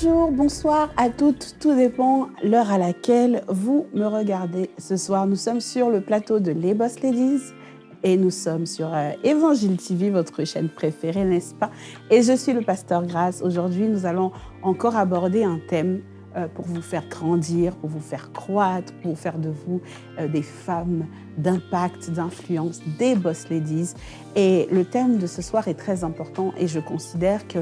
Bonjour, bonsoir à toutes, tout dépend l'heure à laquelle vous me regardez. Ce soir, nous sommes sur le plateau de Les Boss Ladies et nous sommes sur euh, Évangile TV, votre chaîne préférée, n'est-ce pas? Et je suis le pasteur Grace. Aujourd'hui, nous allons encore aborder un thème euh, pour vous faire grandir, pour vous faire croître, pour faire de vous euh, des femmes d'impact, d'influence, des boss ladies. Et le thème de ce soir est très important et je considère que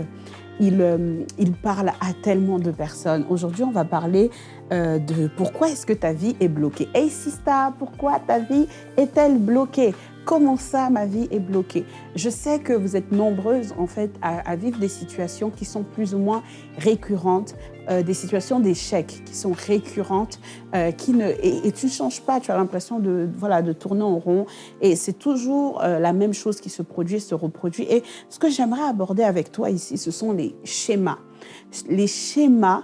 il, euh, il, parle à tellement de personnes. Aujourd'hui, on va parler euh, de pourquoi est-ce que ta vie est bloquée. Hey Sista, pourquoi ta vie est-elle bloquée? Comment ça, ma vie est bloquée Je sais que vous êtes nombreuses, en fait, à, vivre des situations qui sont plus ou moins récurrentes, euh, des situations d'échec qui sont récurrentes, euh, qui ne, et, tu ne changes pas, tu as l'impression de, voilà, de tourner en rond, et c'est toujours euh, la même chose qui se produit, se reproduit. Et ce que j'aimerais aborder avec toi ici, ce sont les schémas. Les schémas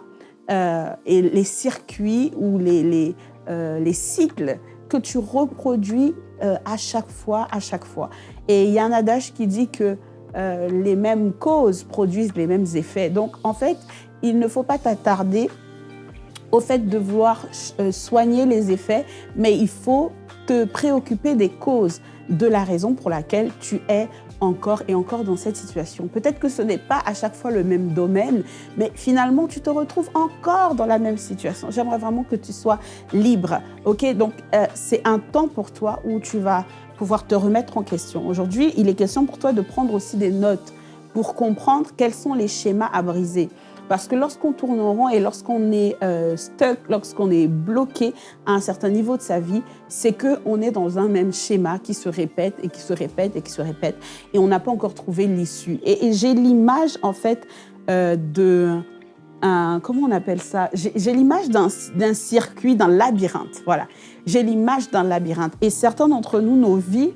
et les circuits ou les, les, les cycles que tu reproduis euh, à chaque fois, à chaque fois. Et il y a un adage qui dit que euh, les mêmes causes produisent les mêmes effets. Donc, en fait, il ne faut pas t'attarder au fait de vouloir euh, soigner les effets, mais il faut te préoccuper des causes de la raison pour laquelle tu es encore et encore dans cette situation. Peut-être que ce n'est pas à chaque fois le même domaine, mais finalement, tu te retrouves encore dans la même situation. J'aimerais vraiment que tu sois libre, ok? Donc, euh, c'est un temps pour toi où tu vas pouvoir te remettre en question. Aujourd'hui, il est question pour toi de prendre aussi des notes pour comprendre quels sont les schémas à briser. Parce que lorsqu'on tourne en rond et lorsqu'on est euh, stuck, lorsqu'on est bloqué à un certain niveau de sa vie, c'est qu'on est dans un même schéma qui se répète et qui se répète et qui se répète et on n'a pas encore trouvé l'issue. Et, j'ai l'image en fait euh, de... Un, comment on appelle ça? J'ai l'image d'un circuit, d'un labyrinthe. Voilà. J'ai l'image d'un labyrinthe. Et certains d'entre nous, nos vies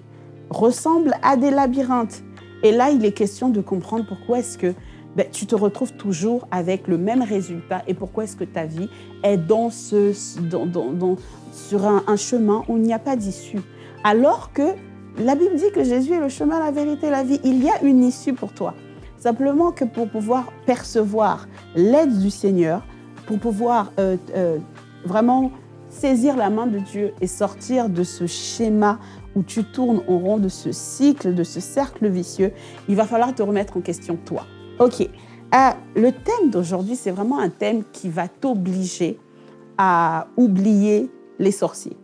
ressemblent à des labyrinthes. Et là, il est question de comprendre pourquoi est-ce que ben, tu te retrouves toujours avec le même résultat. Et pourquoi est-ce que ta vie est sur un, chemin où il n'y a pas d'issue? Alors que la Bible dit que Jésus est le chemin, la vérité, la vie. Il y a une issue pour toi. Simplement que pour pouvoir percevoir l'aide du Seigneur, pour pouvoir euh, euh, vraiment saisir la main de Dieu et sortir de ce schéma où tu tournes en rond, de ce cycle, de ce cercle vicieux, il va falloir te remettre en question toi. Ok. Ah, le thème d'aujourd'hui, c'est vraiment un thème qui va t'obliger à oublier les sorciers.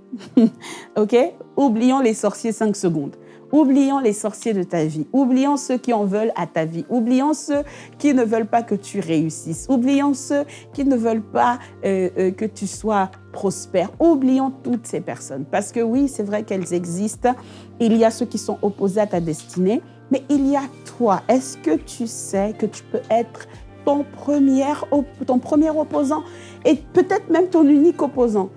ok? Oublions les sorciers 5 secondes. Oublions les sorciers de ta vie. Oublions ceux qui en veulent à ta vie. Oublions ceux qui ne veulent pas que tu réussisses. Oublions ceux qui ne veulent pas euh, euh, que tu sois prospère. Oublions toutes ces personnes. Parce que oui, c'est vrai qu'elles existent. Il y a ceux qui sont opposés à ta destinée. Mais il y a toi. Est-ce que tu sais que tu peux être ton premier, ton premier opposant et peut-être même ton unique opposant?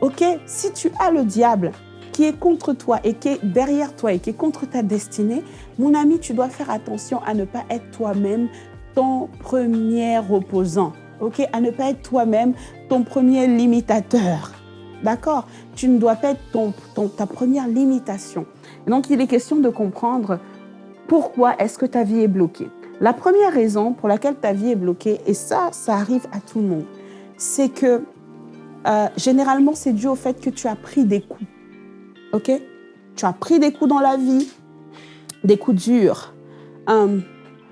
Ok? Si tu as le diable qui est contre toi et qui est derrière toi et qui est contre ta destinée, mon ami, tu dois faire attention à ne pas être toi-même ton premier opposant. Ok? À ne pas être toi-même ton premier limitateur. D'accord? Tu ne dois pas être ton, ta première limitation. donc, il est question de comprendre pourquoi est-ce que ta vie est bloquée? La première raison pour laquelle ta vie est bloquée, et ça, ça arrive à tout le monde, c'est que euh, généralement, c'est dû au fait que tu as pris des coups. OK? Tu as pris des coups dans la vie, des coups durs. Euh,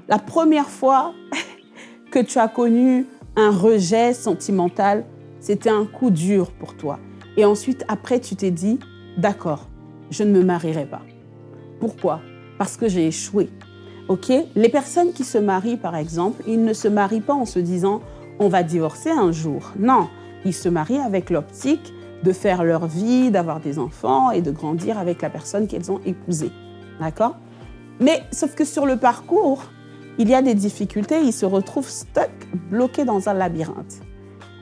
la première fois que tu as connu un rejet sentimental, c'était un coup dur pour toi. Et ensuite, après, tu t'es dit, d'accord, je ne me marierai pas. Pourquoi? Parce que j'ai échoué. Ok? Les personnes qui se marient, par exemple, ils ne se marient pas en se disant on va divorcer un jour. Non, ils se marient avec l'optique de faire leur vie, d'avoir des enfants et de grandir avec la personne qu'elles ont épousée. D'accord? Mais sauf que sur le parcours, il y a des difficultés, ils se retrouvent stuck, bloqués dans un labyrinthe.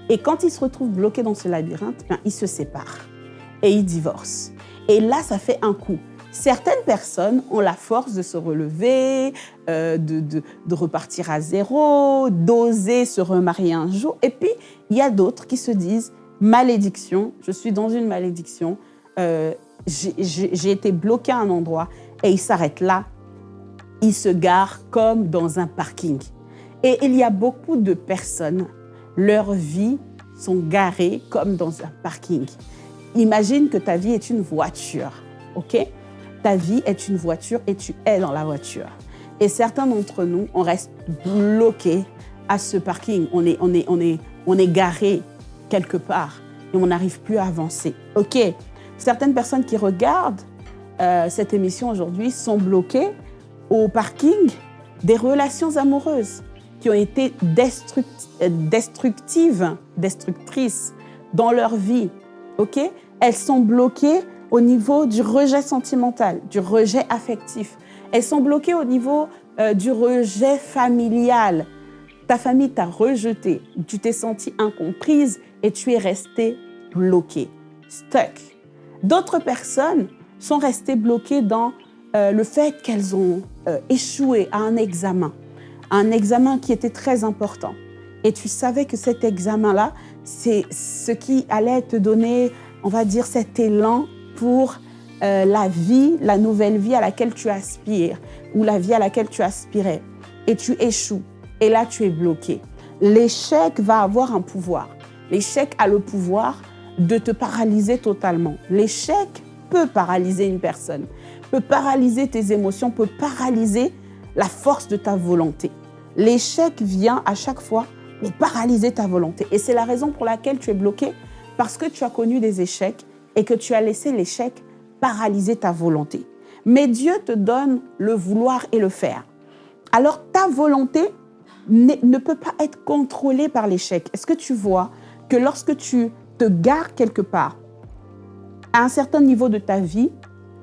Et quand ils se retrouvent bloqués dans ce labyrinthe, ben, ils se séparent et ils divorcent. Et là, ça fait un coup. Certaines personnes ont la force de se relever, euh, de, repartir à zéro, d'oser se remarier un jour. Et puis, il y a d'autres qui se disent, malédiction, je suis dans une malédiction, euh, j'ai été bloqué à un endroit et ils s'arrêtent là. Ils se garent comme dans un parking. Et il y a beaucoup de personnes leurs vies sont garées comme dans un parking. Imagine que ta vie est une voiture, ok? Ta vie est une voiture et tu es dans la voiture. Et certains d'entre nous, on reste bloqués à ce parking. On est, on est, on est, on est garé quelque part et on n'arrive plus à avancer. OK Certaines personnes qui regardent euh, cette émission aujourd'hui sont bloquées au parking des relations amoureuses qui ont été destructives, destructrices dans leur vie. OK Elles sont bloquées au niveau du rejet sentimental, du rejet affectif. Elles sont bloquées au niveau euh, du rejet familial. Ta famille t'a rejeté, tu t'es sentie incomprise et tu es restée bloquée, stuck. D'autres personnes sont restées bloquées dans euh, le fait qu'elles ont euh, échoué à un examen, un examen qui était très important. Et tu savais que cet examen-là, c'est ce qui allait te donner, on va dire, cet élan pour euh, la vie, la nouvelle vie à laquelle tu aspires ou la vie à laquelle tu aspirais. Et tu échoues. Et là, tu es bloqué. L'échec va avoir un pouvoir. L'échec a le pouvoir de te paralyser totalement. L'échec peut paralyser une personne, peut paralyser tes émotions, peut paralyser la force de ta volonté. L'échec vient à chaque fois pour paralyser ta volonté. Et c'est la raison pour laquelle tu es bloqué, parce que tu as connu des échecs et que tu as laissé l'échec paralyser ta volonté. Mais Dieu te donne le vouloir et le faire. Alors ta volonté ne peut pas être contrôlée par l'échec. Est-ce que tu vois que lorsque tu te gares quelque part, à un certain niveau de ta vie,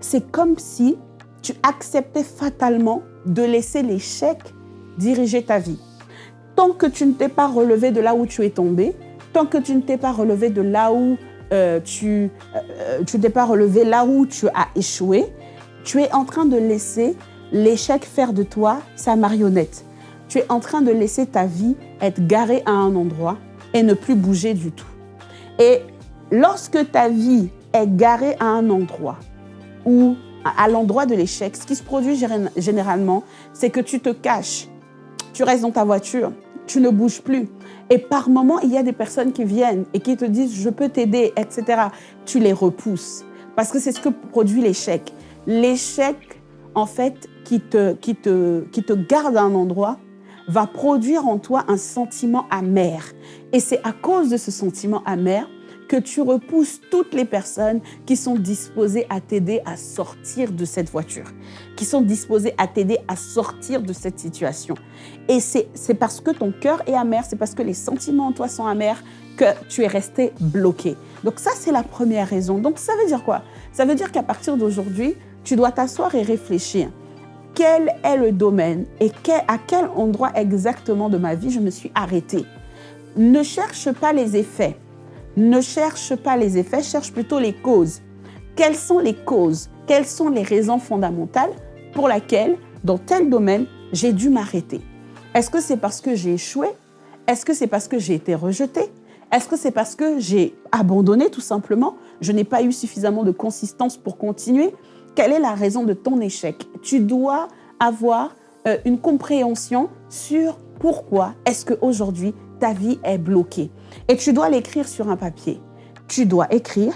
c'est comme si tu acceptais fatalement de laisser l'échec diriger ta vie? Tant que tu ne t'es pas relevé de là où tu es tombé, tant que tu ne t'es pas relevé de là où euh, tu euh, tu t'es pas relevé, là où tu as échoué, tu es en train de laisser l'échec faire de toi sa marionnette. Tu es en train de laisser ta vie être garée à un endroit et ne plus bouger du tout. Et lorsque ta vie est garée à un endroit ou à l'endroit de l'échec, ce qui se produit généralement, c'est que tu te caches, tu restes dans ta voiture, tu ne bouges plus. Et par moments, il y a des personnes qui viennent et qui te disent « je peux t'aider », etc. Tu les repousses parce que c'est ce que produit l'échec. L'échec, en fait, qui te, qui, te, qui te garde à un endroit, va produire en toi un sentiment amer. Et c'est à cause de ce sentiment amer que tu repousses toutes les personnes qui sont disposées à t'aider à sortir de cette voiture, qui sont disposées à t'aider à sortir de cette situation. Et c'est parce que ton cœur est amer, c'est parce que les sentiments en toi sont amers que tu es resté bloqué. Donc ça, c'est la première raison. Donc ça veut dire quoi? Ça veut dire qu'à partir d'aujourd'hui, tu dois t'asseoir et réfléchir. Quel est le domaine et à quel endroit exactement de ma vie je me suis arrêtée? Ne cherche pas les effets ne cherche pas les effets, cherche plutôt les causes. Quelles sont les causes? Quelles sont les raisons fondamentales pour lesquelles, dans tel domaine, j'ai dû m'arrêter? Est-ce que c'est parce que j'ai échoué? Est-ce que c'est parce que j'ai été rejeté? Est-ce que c'est parce que j'ai abandonné tout simplement? Je n'ai pas eu suffisamment de consistance pour continuer? Quelle est la raison de ton échec? Tu dois avoir euh, une compréhension sur pourquoi est-ce qu'aujourd'hui ta vie est bloquée. Et tu dois l'écrire sur un papier. Tu dois écrire,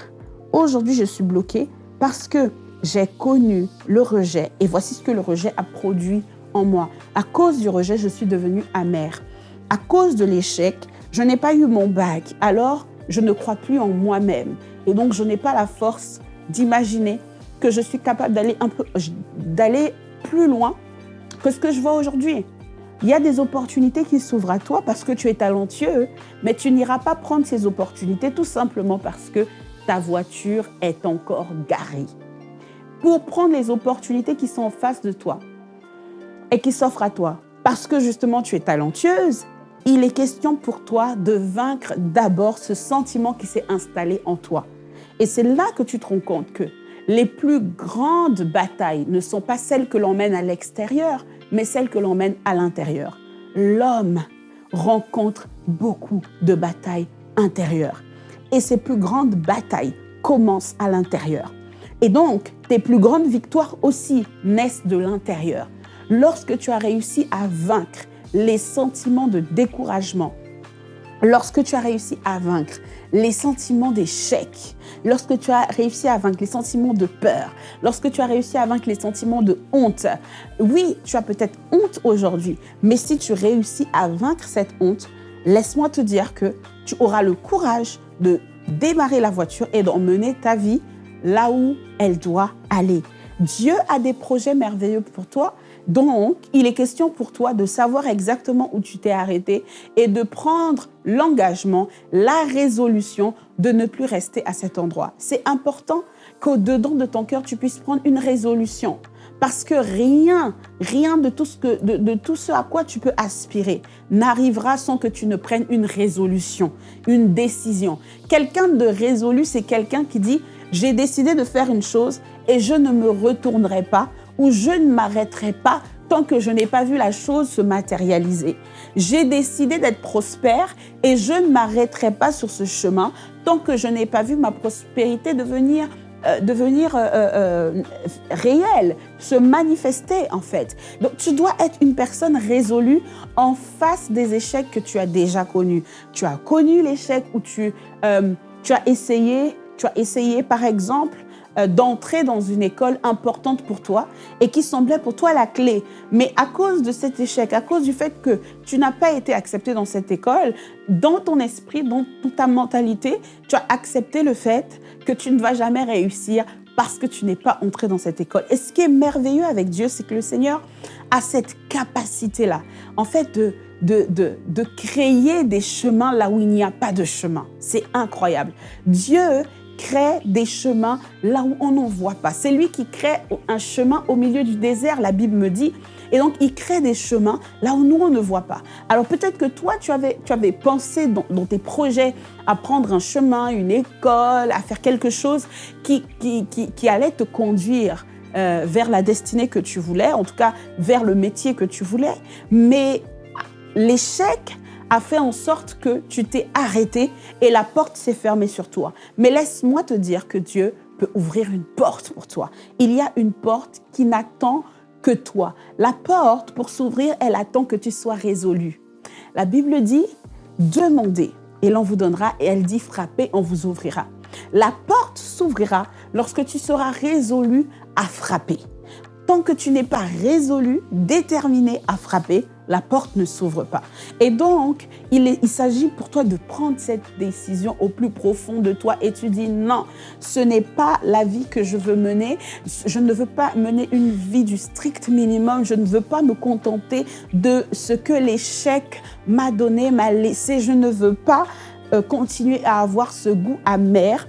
aujourd'hui je suis bloqué parce que j'ai connu le rejet et voici ce que le rejet a produit en moi. À cause du rejet, je suis devenue amère. À cause de l'échec, je n'ai pas eu mon bac, alors je ne crois plus en moi-même. Et donc, je n'ai pas la force d'imaginer que je suis capable d'aller plus loin que ce que je vois aujourd'hui. Il y a des opportunités qui s'ouvrent à toi parce que tu es talentueux, mais tu n'iras pas prendre ces opportunités tout simplement parce que ta voiture est encore garée. Pour prendre les opportunités qui sont en face de toi et qui s'offrent à toi, parce que justement tu es talentueuse, il est question pour toi de vaincre d'abord ce sentiment qui s'est installé en toi. Et c'est là que tu te rends compte que les plus grandes batailles ne sont pas celles que l'on mène à l'extérieur, mais celle que l'on mène à l'intérieur. L'homme rencontre beaucoup de batailles intérieures. Et ces plus grandes batailles commencent à l'intérieur. Et donc, tes plus grandes victoires aussi naissent de l'intérieur. Lorsque tu as réussi à vaincre les sentiments de découragement, lorsque tu as réussi à vaincre les sentiments d'échec, lorsque tu as réussi à vaincre les sentiments de peur, lorsque tu as réussi à vaincre les sentiments de honte, oui, tu as peut-être honte aujourd'hui, mais si tu réussis à vaincre cette honte, laisse-moi te dire que tu auras le courage de démarrer la voiture et d'emmener ta vie là où elle doit aller. Dieu a des projets merveilleux pour toi, donc, il est question pour toi de savoir exactement où tu t'es arrêté et de prendre l'engagement, la résolution de ne plus rester à cet endroit. C'est important qu'au-dedans de ton cœur, tu puisses prendre une résolution. Parce que rien, rien de tout, ce que, de, tout ce à quoi tu peux aspirer n'arrivera sans que tu ne prennes une résolution, une décision. Quelqu'un de résolu, c'est quelqu'un qui dit, j'ai décidé de faire une chose et je ne me retournerai pas où je ne m'arrêterai pas tant que je n'ai pas vu la chose se matérialiser. J'ai décidé d'être prospère et je ne m'arrêterai pas sur ce chemin tant que je n'ai pas vu ma prospérité devenir euh, devenir euh, euh, réelle, se manifester en fait. Donc tu dois être une personne résolue en face des échecs que tu as déjà connus. Tu as connu l'échec où tu, tu as essayé, tu as essayé par exemple d'entrer dans une école importante pour toi et qui semblait pour toi la clé. Mais à cause de cet échec, à cause du fait que tu n'as pas été accepté dans cette école, dans ton esprit, dans ta mentalité, tu as accepté le fait que tu ne vas jamais réussir parce que tu n'es pas entré dans cette école. Et ce qui est merveilleux avec Dieu, c'est que le Seigneur a cette capacité-là, en fait, de, de, de, de, créer des chemins là où il n'y a pas de chemin. C'est incroyable. Dieu crée des chemins là où on n'en voit pas. C'est lui qui crée un chemin au milieu du désert, la Bible me dit. Et donc, il crée des chemins là où nous, on ne voit pas. Alors, peut-être que toi, tu avais, tu avais pensé dans, tes projets à prendre un chemin, une école, à faire quelque chose qui, qui, qui, allait te conduire euh, vers la destinée que tu voulais, en tout cas vers le métier que tu voulais. Mais l'échec a fait en sorte que tu t'es arrêté et la porte s'est fermée sur toi. Mais laisse-moi te dire que Dieu peut ouvrir une porte pour toi. Il y a une porte qui n'attend que toi. La porte, pour s'ouvrir, elle attend que tu sois résolu. La Bible dit, demandez et l'on vous donnera, et elle dit, frappez, on vous ouvrira. La porte s'ouvrira lorsque tu seras résolu à frapper. Tant que tu n'es pas résolu, déterminé à frapper, la porte ne s'ouvre pas. Et donc, il, s'agit pour toi de prendre cette décision au plus profond de toi et tu dis non, ce n'est pas la vie que je veux mener. Je ne veux pas mener une vie du strict minimum. Je ne veux pas me contenter de ce que l'échec m'a donné, m'a laissé. Je ne veux pas euh, continuer à avoir ce goût amer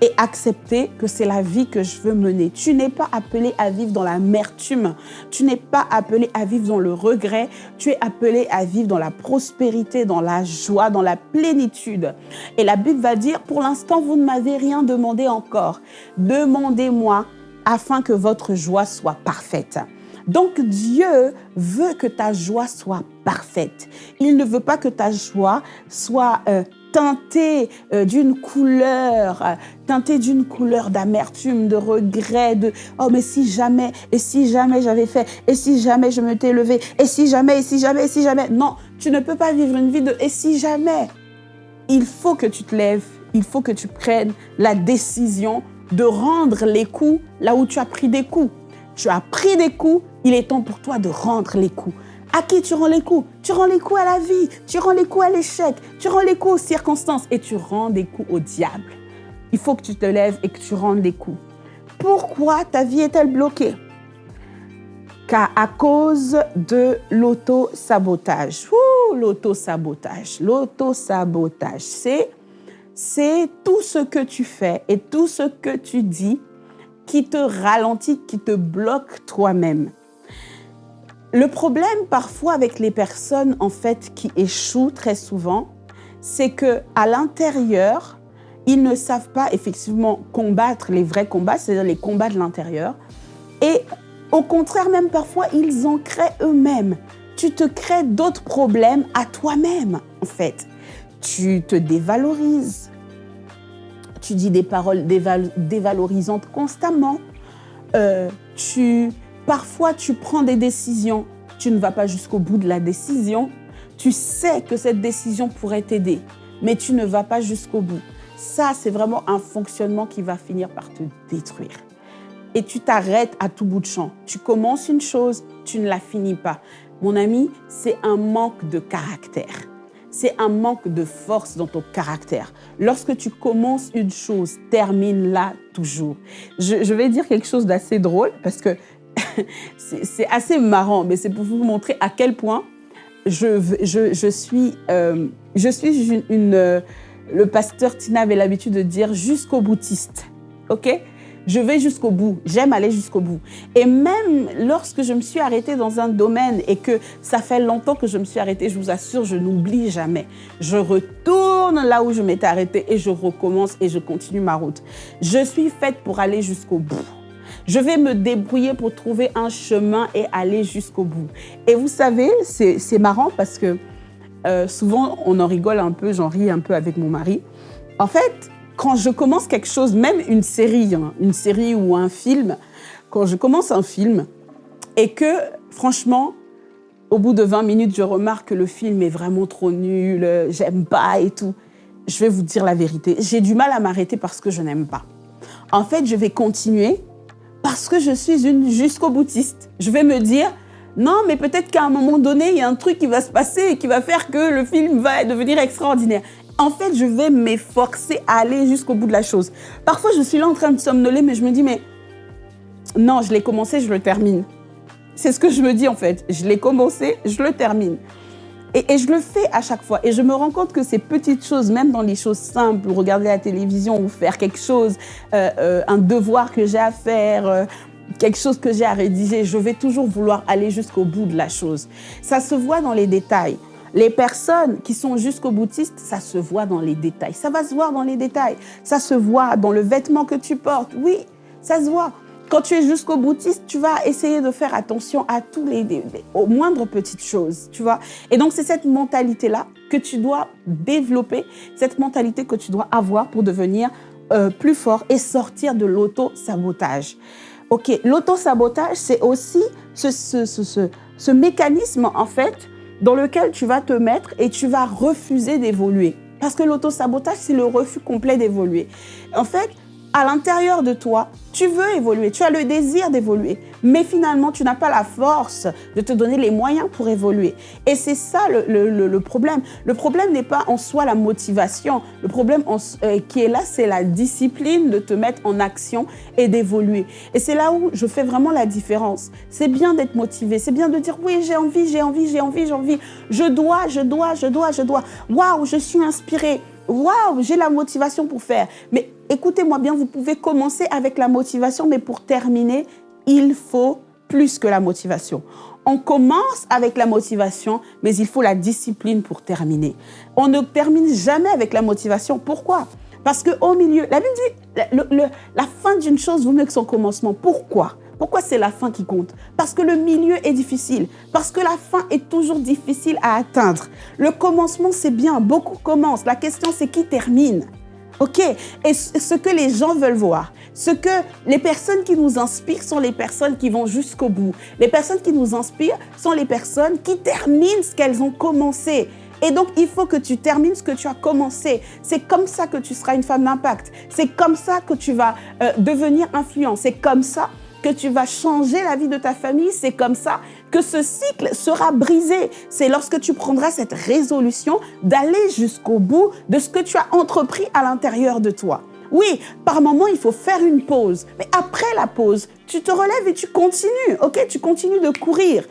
et accepter que c'est la vie que je veux mener. Tu n'es pas appelé à vivre dans l'amertume. Tu n'es pas appelé à vivre dans le regret. Tu es appelé à vivre dans la prospérité, dans la joie, dans la plénitude. Et la Bible va dire, pour l'instant, vous ne m'avez rien demandé encore. Demandez-moi afin que votre joie soit parfaite. Donc Dieu veut que ta joie soit parfaite. Il ne veut pas que ta joie soit euh, teintée euh, d'une couleur, euh, teintée d'une couleur d'amertume, de regret, de « oh mais si jamais, et si jamais j'avais fait, et si jamais je m'étais levé, et si jamais, et si jamais, et si jamais ». Non, tu ne peux pas vivre une vie de « et si jamais ». Il faut que tu te lèves, il faut que tu prennes la décision de rendre les coups là où tu as pris des coups. Tu as pris des coups, il est temps pour toi de rendre les coups. À qui tu rends les coups? Tu rends les coups à la vie, tu rends les coups à l'échec, tu rends les coups aux circonstances et tu rends des coups au diable. Il faut que tu te lèves et que tu rendes des coups. Pourquoi ta vie est-elle bloquée? Car à cause de l'auto-sabotage. L'auto-sabotage. L'auto-sabotage, c'est c'est tout ce que tu fais et tout ce que tu dis qui te ralentit, qui te bloque toi-même. Le problème parfois avec les personnes en fait qui échouent très souvent, c'est que à l'intérieur, ils ne savent pas effectivement combattre les vrais combats, c'est-à-dire les combats de l'intérieur. Et au contraire, même parfois, ils en créent eux-mêmes. Tu te crées d'autres problèmes à toi-même, en fait. Tu te dévalorises. Tu dis des paroles dévalorisantes constamment. Euh, tu Parfois, tu prends des décisions, tu ne vas pas jusqu'au bout de la décision. Tu sais que cette décision pourrait t'aider, mais tu ne vas pas jusqu'au bout. Ça, c'est vraiment un fonctionnement qui va finir par te détruire. Et tu t'arrêtes à tout bout de champ. Tu commences une chose, tu ne la finis pas. Mon ami, c'est un manque de caractère. C'est un manque de force dans ton caractère. Lorsque tu commences une chose, termine-la toujours. Je, vais dire quelque chose d'assez drôle parce que c'est assez marrant, mais c'est pour vous montrer à quel point je, euh, suis une, euh, le pasteur Tina avait l'habitude de dire jusqu'au boutiste. OK? Je vais jusqu'au bout, j'aime aller jusqu'au bout. Et même lorsque je me suis arrêtée dans un domaine et que ça fait longtemps que je me suis arrêtée, je vous assure, je n'oublie jamais. Je retourne là où je m'étais arrêtée et je recommence et je continue ma route. Je suis faite pour aller jusqu'au bout. Je vais me débrouiller pour trouver un chemin et aller jusqu'au bout. Et vous savez, c'est marrant parce que euh, souvent, on en rigole un peu, j'en ris un peu avec mon mari. En fait, quand je commence quelque chose, même une série, hein, une série ou un film, quand je commence un film et que, franchement, au bout de 20 minutes, je remarque que le film est vraiment trop nul, j'aime pas et tout, je vais vous dire la vérité. J'ai du mal à m'arrêter parce que je n'aime pas. En fait, je vais continuer parce que je suis une jusqu'au boutiste. Je vais me dire, non, mais peut-être qu'à un moment donné, il y a un truc qui va se passer et qui va faire que le film va devenir extraordinaire. En fait, je vais m'efforcer à aller jusqu'au bout de la chose. Parfois, je suis là en train de somnoler, mais je me dis, mais non, je l'ai commencé, je le termine. C'est ce que je me dis en fait. Je l'ai commencé, je le termine. Et, je le fais à chaque fois. Et je me rends compte que ces petites choses, même dans les choses simples, regarder la télévision ou faire quelque chose, euh, euh, un devoir que j'ai à faire, euh, quelque chose que j'ai à rédiger, je vais toujours vouloir aller jusqu'au bout de la chose. Ça se voit dans les détails. Les personnes qui sont jusqu'au boutiste, ça se voit dans les détails. Ça va se voir dans les détails. Ça se voit dans le vêtement que tu portes. Oui, ça se voit. Quand tu es jusqu'au boutiste, tu vas essayer de faire attention à tous les, aux moindres petites choses, tu vois. Et donc, c'est cette mentalité-là que tu dois développer, cette mentalité que tu dois avoir pour devenir euh, plus fort et sortir de l'auto-sabotage. OK, l'auto-sabotage, c'est aussi ce, ce, ce, ce, mécanisme, en fait, dans lequel tu vas te mettre et tu vas refuser d'évoluer. Parce que l'auto-sabotage, c'est le refus complet d'évoluer. En fait, à l'intérieur de toi, tu veux évoluer, tu as le désir d'évoluer, mais finalement, tu n'as pas la force de te donner les moyens pour évoluer. Et c'est ça le, problème. Le problème n'est pas en soi la motivation. Le problème euh, qui est là, c'est la discipline de te mettre en action et d'évoluer. Et c'est là où je fais vraiment la différence. C'est bien d'être motivé, c'est bien de dire oui, j'ai envie, j'ai envie, j'ai envie, j'ai envie. Je dois, je dois, je dois, je dois. Waouh, je suis inspirée. Waouh, j'ai la motivation pour faire. Mais écoutez-moi bien, vous pouvez commencer avec la motivation, mais pour terminer, il faut plus que la motivation. On commence avec la motivation, mais il faut la discipline pour terminer. On ne termine jamais avec la motivation. Pourquoi? Parce qu'au milieu, la Bible dit, la fin d'une chose vaut mieux que son commencement. Pourquoi? Pourquoi c'est la fin qui compte? Parce que le milieu est difficile, parce que la fin est toujours difficile à atteindre. Le commencement, c'est bien, beaucoup commencent. La question, c'est qui termine? OK? Et ce que les gens veulent voir, ce que les personnes qui nous inspirent sont les personnes qui vont jusqu'au bout. Les personnes qui nous inspirent sont les personnes qui terminent ce qu'elles ont commencé. Et donc, il faut que tu termines ce que tu as commencé. C'est comme ça que tu seras une femme d'impact. C'est comme ça que tu vas euh, devenir influent. C'est comme ça que tu vas changer la vie de ta famille. C'est comme ça que ce cycle sera brisé. C'est lorsque tu prendras cette résolution d'aller jusqu'au bout de ce que tu as entrepris à l'intérieur de toi. Oui, par moment, il faut faire une pause. Mais après la pause, tu te relèves et tu continues. OK? Tu continues de courir.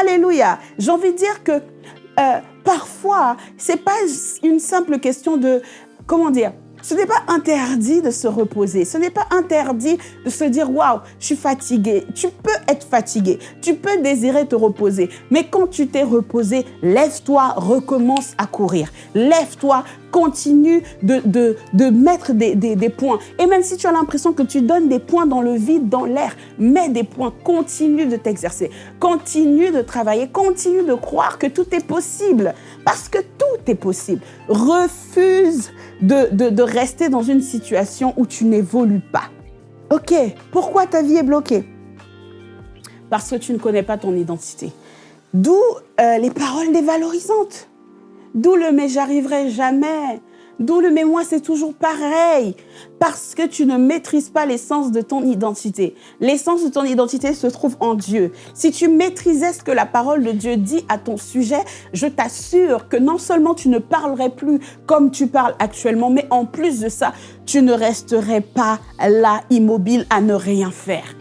Alléluia. J'ai envie de dire que euh, parfois, c'est pas une simple question de, comment dire, ce n'est pas interdit de se reposer. Ce n'est pas interdit de se dire, waouh, je suis fatigué. Tu peux être fatigué. Tu peux désirer te reposer. Mais quand tu t'es reposé, lève-toi, recommence à courir. Lève-toi, continue de, de, de mettre des, des, des, points. Et même si tu as l'impression que tu donnes des points dans le vide, dans l'air, mets des points. Continue de t'exercer. Continue de travailler. Continue de croire que tout est possible. Parce que tout est possible. Refuse de, de, rester dans une situation où tu n'évolues pas. Ok, pourquoi ta vie est bloquée? Parce que tu ne connais pas ton identité. D'où euh, les paroles dévalorisantes. D'où le mais j'arriverai jamais. D'où le moi c'est toujours pareil. Parce que tu ne maîtrises pas l'essence de ton identité. L'essence de ton identité se trouve en Dieu. Si tu maîtrisais ce que la parole de Dieu dit à ton sujet, je t'assure que non seulement tu ne parlerais plus comme tu parles actuellement, mais en plus de ça, tu ne resterais pas là immobile à ne rien faire.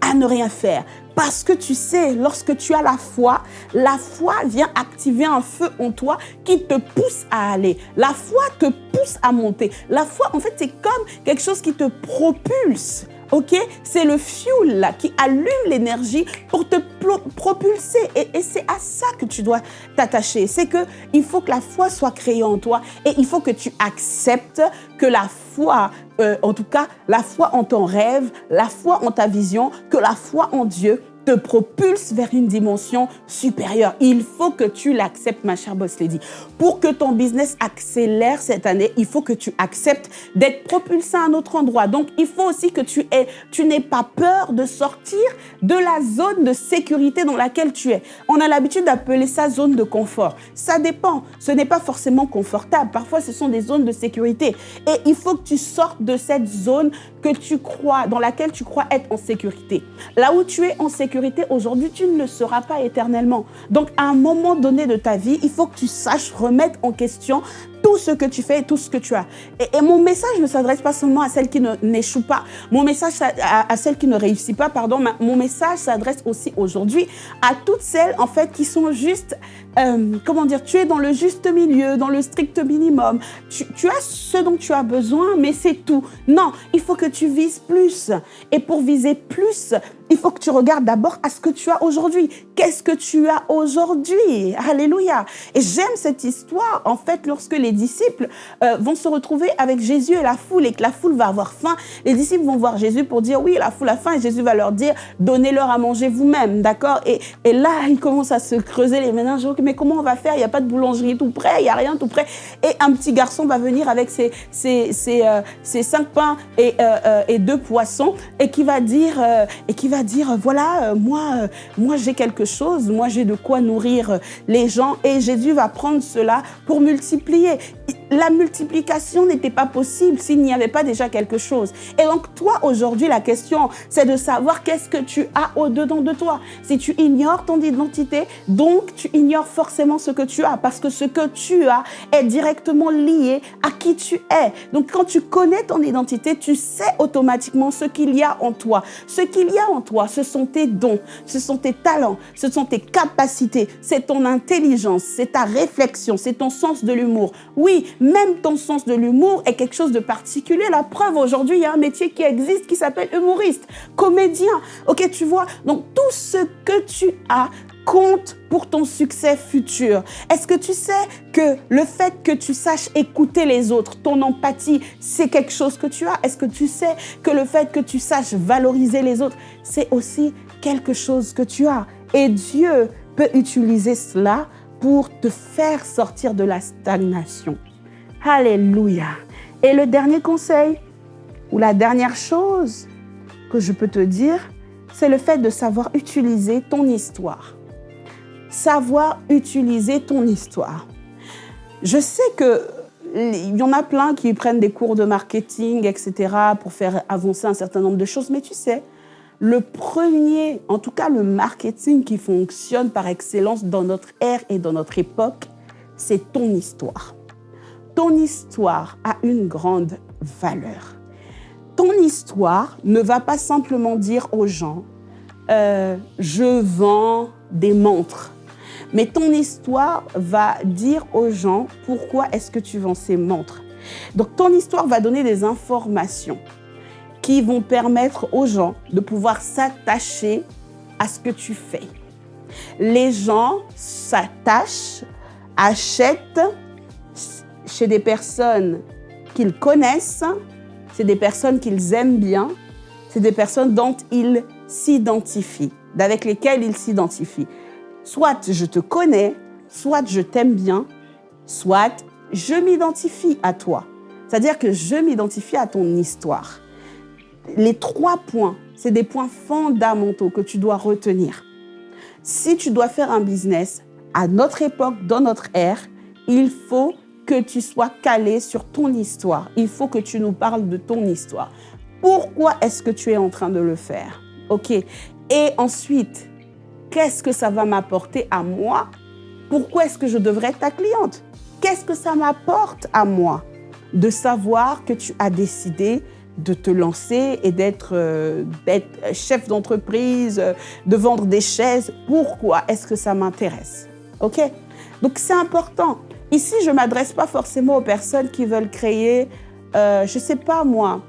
À ne rien faire. Parce que tu sais, lorsque tu as la foi, la foi vient activer un feu en toi qui te pousse à aller. La foi te pousse à monter. La foi, en fait, c'est comme quelque chose qui te propulse. OK? C'est le fuel là, qui allume l'énergie pour te propulser. Et, c'est à ça que tu dois t'attacher. C'est que il faut que la foi soit créée en toi et il faut que tu acceptes que la foi, euh, en tout cas, la foi en ton rêve, la foi en ta vision, que la foi en Dieu te propulse vers une dimension supérieure. Il faut que tu l'acceptes, ma chère Boss Lady. Pour que ton business accélère cette année, il faut que tu acceptes d'être propulsé à un autre endroit. Donc, il faut aussi que tu aies, tu n'aies pas peur de sortir de la zone de sécurité dans laquelle tu es. On a l'habitude d'appeler ça zone de confort. Ça dépend. Ce n'est pas forcément confortable. Parfois, ce sont des zones de sécurité. Et il faut que tu sortes de cette zone que tu crois, dans laquelle tu crois être en sécurité. Là où tu es en sécurité aujourd'hui, tu ne le seras pas éternellement. Donc, à un moment donné de ta vie, il faut que tu saches remettre en question tout ce que tu fais et tout ce que tu as. Et, mon message ne s'adresse pas seulement à celles qui n'échouent pas, mon message à, à, celles qui ne réussissent pas, pardon, mon message s'adresse aussi aujourd'hui à toutes celles en fait qui sont juste, euh, comment dire, tu es dans le juste milieu, dans le strict minimum. Tu as ce dont tu as besoin, mais c'est tout. Non, il faut que tu vises plus. Et pour viser plus, il faut que tu regardes d'abord à ce que tu as aujourd'hui. Qu'est-ce que tu as aujourd'hui? Alléluia. Et j'aime cette histoire, en fait, lorsque les disciples euh, vont se retrouver avec Jésus et la foule et que la foule va avoir faim. Les disciples vont voir Jésus pour dire oui, la foule a faim et Jésus va leur dire donnez-leur à manger vous-même, d'accord? Et, et, là, ils commencent à se creuser les méninges. Mais comment on va faire? Il n'y a pas de boulangerie tout près, il n'y a rien tout près. Et un petit garçon va venir avec ses, ses, ses, euh, cinq pains et, euh, et, deux poissons et qui va dire, et qui va dire voilà, moi, moi j'ai quelque chose, moi j'ai de quoi nourrir les gens et Jésus va prendre cela pour multiplier la multiplication n'était pas possible s'il n'y avait pas déjà quelque chose. Et donc toi, aujourd'hui, la question, c'est de savoir qu'est-ce que tu as au-dedans de toi. Si tu ignores ton identité, donc tu ignores forcément ce que tu as, parce que ce que tu as est directement lié à qui tu es. Donc quand tu connais ton identité, tu sais automatiquement ce qu'il y a en toi. Ce qu'il y a en toi, ce sont tes dons, ce sont tes talents, ce sont tes capacités, c'est ton intelligence, c'est ta réflexion, c'est ton sens de l'humour. Oui, même ton sens de l'humour est quelque chose de particulier. La preuve, aujourd'hui, il y a un métier qui existe qui s'appelle humoriste, comédien. Ok, tu vois Donc, tout ce que tu as compte pour ton succès futur. Est-ce que tu sais que le fait que tu saches écouter les autres, ton empathie, c'est quelque chose que tu as? Est-ce que tu sais que le fait que tu saches valoriser les autres, c'est aussi quelque chose que tu as? Et Dieu peut utiliser cela pour te faire sortir de la stagnation. Alléluia. Et le dernier conseil, ou la dernière chose que je peux te dire, c'est le fait de savoir utiliser ton histoire. Savoir utiliser ton histoire. Je sais que il y en a plein qui prennent des cours de marketing, etc., pour faire avancer un certain nombre de choses, mais tu sais, le premier, en tout cas le marketing qui fonctionne par excellence dans notre ère et dans notre époque, c'est ton histoire ton histoire a une grande valeur. Ton histoire ne va pas simplement dire aux gens euh, je vends des montres ». Mais ton histoire va dire aux gens pourquoi est-ce que tu vends ces montres? Donc ton histoire va donner des informations qui vont permettre aux gens de pouvoir s'attacher à ce que tu fais. Les gens s'attachent, achètent chez des personnes qu'ils connaissent, c'est des personnes qu'ils aiment bien, c'est des personnes dont ils s'identifient, avec lesquelles ils s'identifient. Soit je te connais, soit je t'aime bien, soit je m'identifie à toi. C'est-à-dire que je m'identifie à ton histoire. Les trois points, c'est des points fondamentaux que tu dois retenir. Si tu dois faire un business à notre époque, dans notre ère, il faut que tu sois calé sur ton histoire. Il faut que tu nous parles de ton histoire. Pourquoi est-ce que tu es en train de le faire? OK Et ensuite, qu'est-ce que ça va m'apporter à moi? Pourquoi est-ce que je devrais être ta cliente? Qu'est-ce que ça m'apporte à moi? De savoir que tu as décidé de te lancer et d'être euh, chef d'entreprise, euh, de vendre des chaises. Pourquoi est-ce que ça m'intéresse? OK? Donc, c'est important. Ici, je ne m'adresse pas forcément aux personnes qui veulent créer, euh, je ne sais pas moi,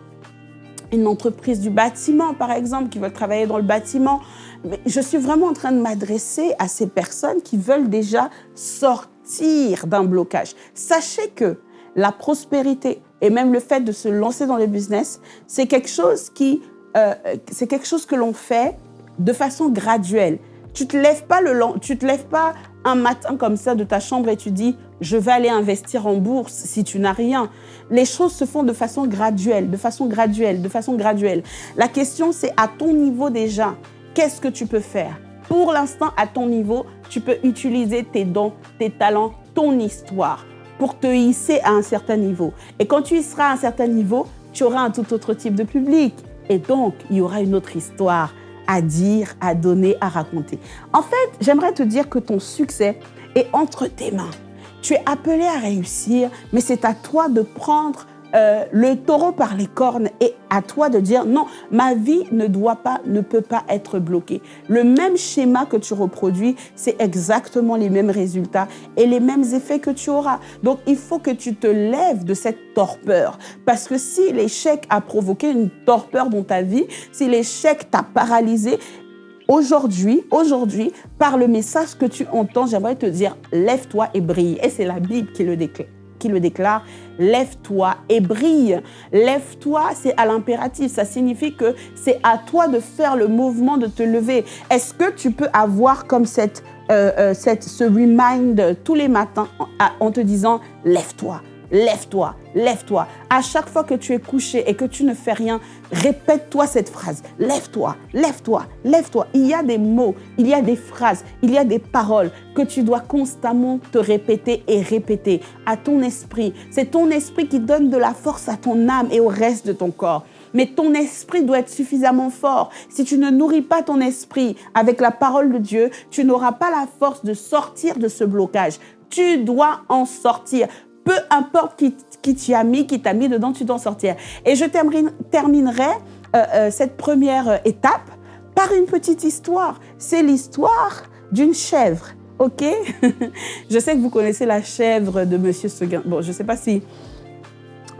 une entreprise du bâtiment, par exemple, qui veulent travailler dans le bâtiment. Mais je suis vraiment en train de m'adresser à ces personnes qui veulent déjà sortir d'un blocage. Sachez que la prospérité et même le fait de se lancer dans le business, c'est quelque chose qui, euh, c'est quelque chose que l'on fait de façon graduelle. Tu te lèves pas le, tu te lèves pas un matin comme ça de ta chambre et tu dis je vais aller investir en bourse si tu n'as rien. Les choses se font de façon graduelle, de façon graduelle, de façon graduelle. La question c'est à ton niveau déjà, qu'est-ce que tu peux faire? Pour l'instant, à ton niveau, tu peux utiliser tes dons, tes talents, ton histoire pour te hisser à un certain niveau. Et quand tu y seras à un certain niveau, tu auras un tout autre type de public. Et donc, il y aura une autre histoire à dire, à donner, à raconter. En fait, j'aimerais te dire que ton succès est entre tes mains. Tu es appelé à réussir, mais c'est à toi de prendre euh, le taureau par les cornes et à toi de dire non, ma vie ne doit pas, ne peut pas être bloquée. Le même schéma que tu reproduis, c'est exactement les mêmes résultats et les mêmes effets que tu auras. Donc, il faut que tu te lèves de cette torpeur parce que si l'échec a provoqué une torpeur dans ta vie, si l'échec t'a paralysé, Aujourd'hui, aujourd'hui, par le message que tu entends, j'aimerais te dire, lève-toi et brille. Et c'est la Bible qui le déclare qui le déclare, lève-toi et brille. Lève-toi, c'est à l'impératif. Ça signifie que c'est à toi de faire le mouvement de te lever. Est-ce que tu peux avoir comme cette, euh, euh, cette, ce remind tous les matins en te disant, lève-toi, lève-toi, lève-toi. À chaque fois que tu es couché et que tu ne fais rien, répète-toi cette phrase. Lève-toi, lève-toi, lève-toi. Il y a des mots, il y a des phrases, il y a des paroles que tu dois constamment te répéter et répéter à ton esprit. C'est ton esprit qui donne de la force à ton âme et au reste de ton corps. Mais ton esprit doit être suffisamment fort. Si tu ne nourris pas ton esprit avec la parole de Dieu, tu n'auras pas la force de sortir de ce blocage. Tu dois en sortir peu importe qui, qui t'y a mis, qui t'a mis dedans, tu t'en sortir. Et je terminerai euh, euh, cette première euh, étape par une petite histoire. C'est l'histoire d'une chèvre. OK? Je sais que vous connaissez la chèvre de Monsieur Seguin. Bon, je ne sais pas si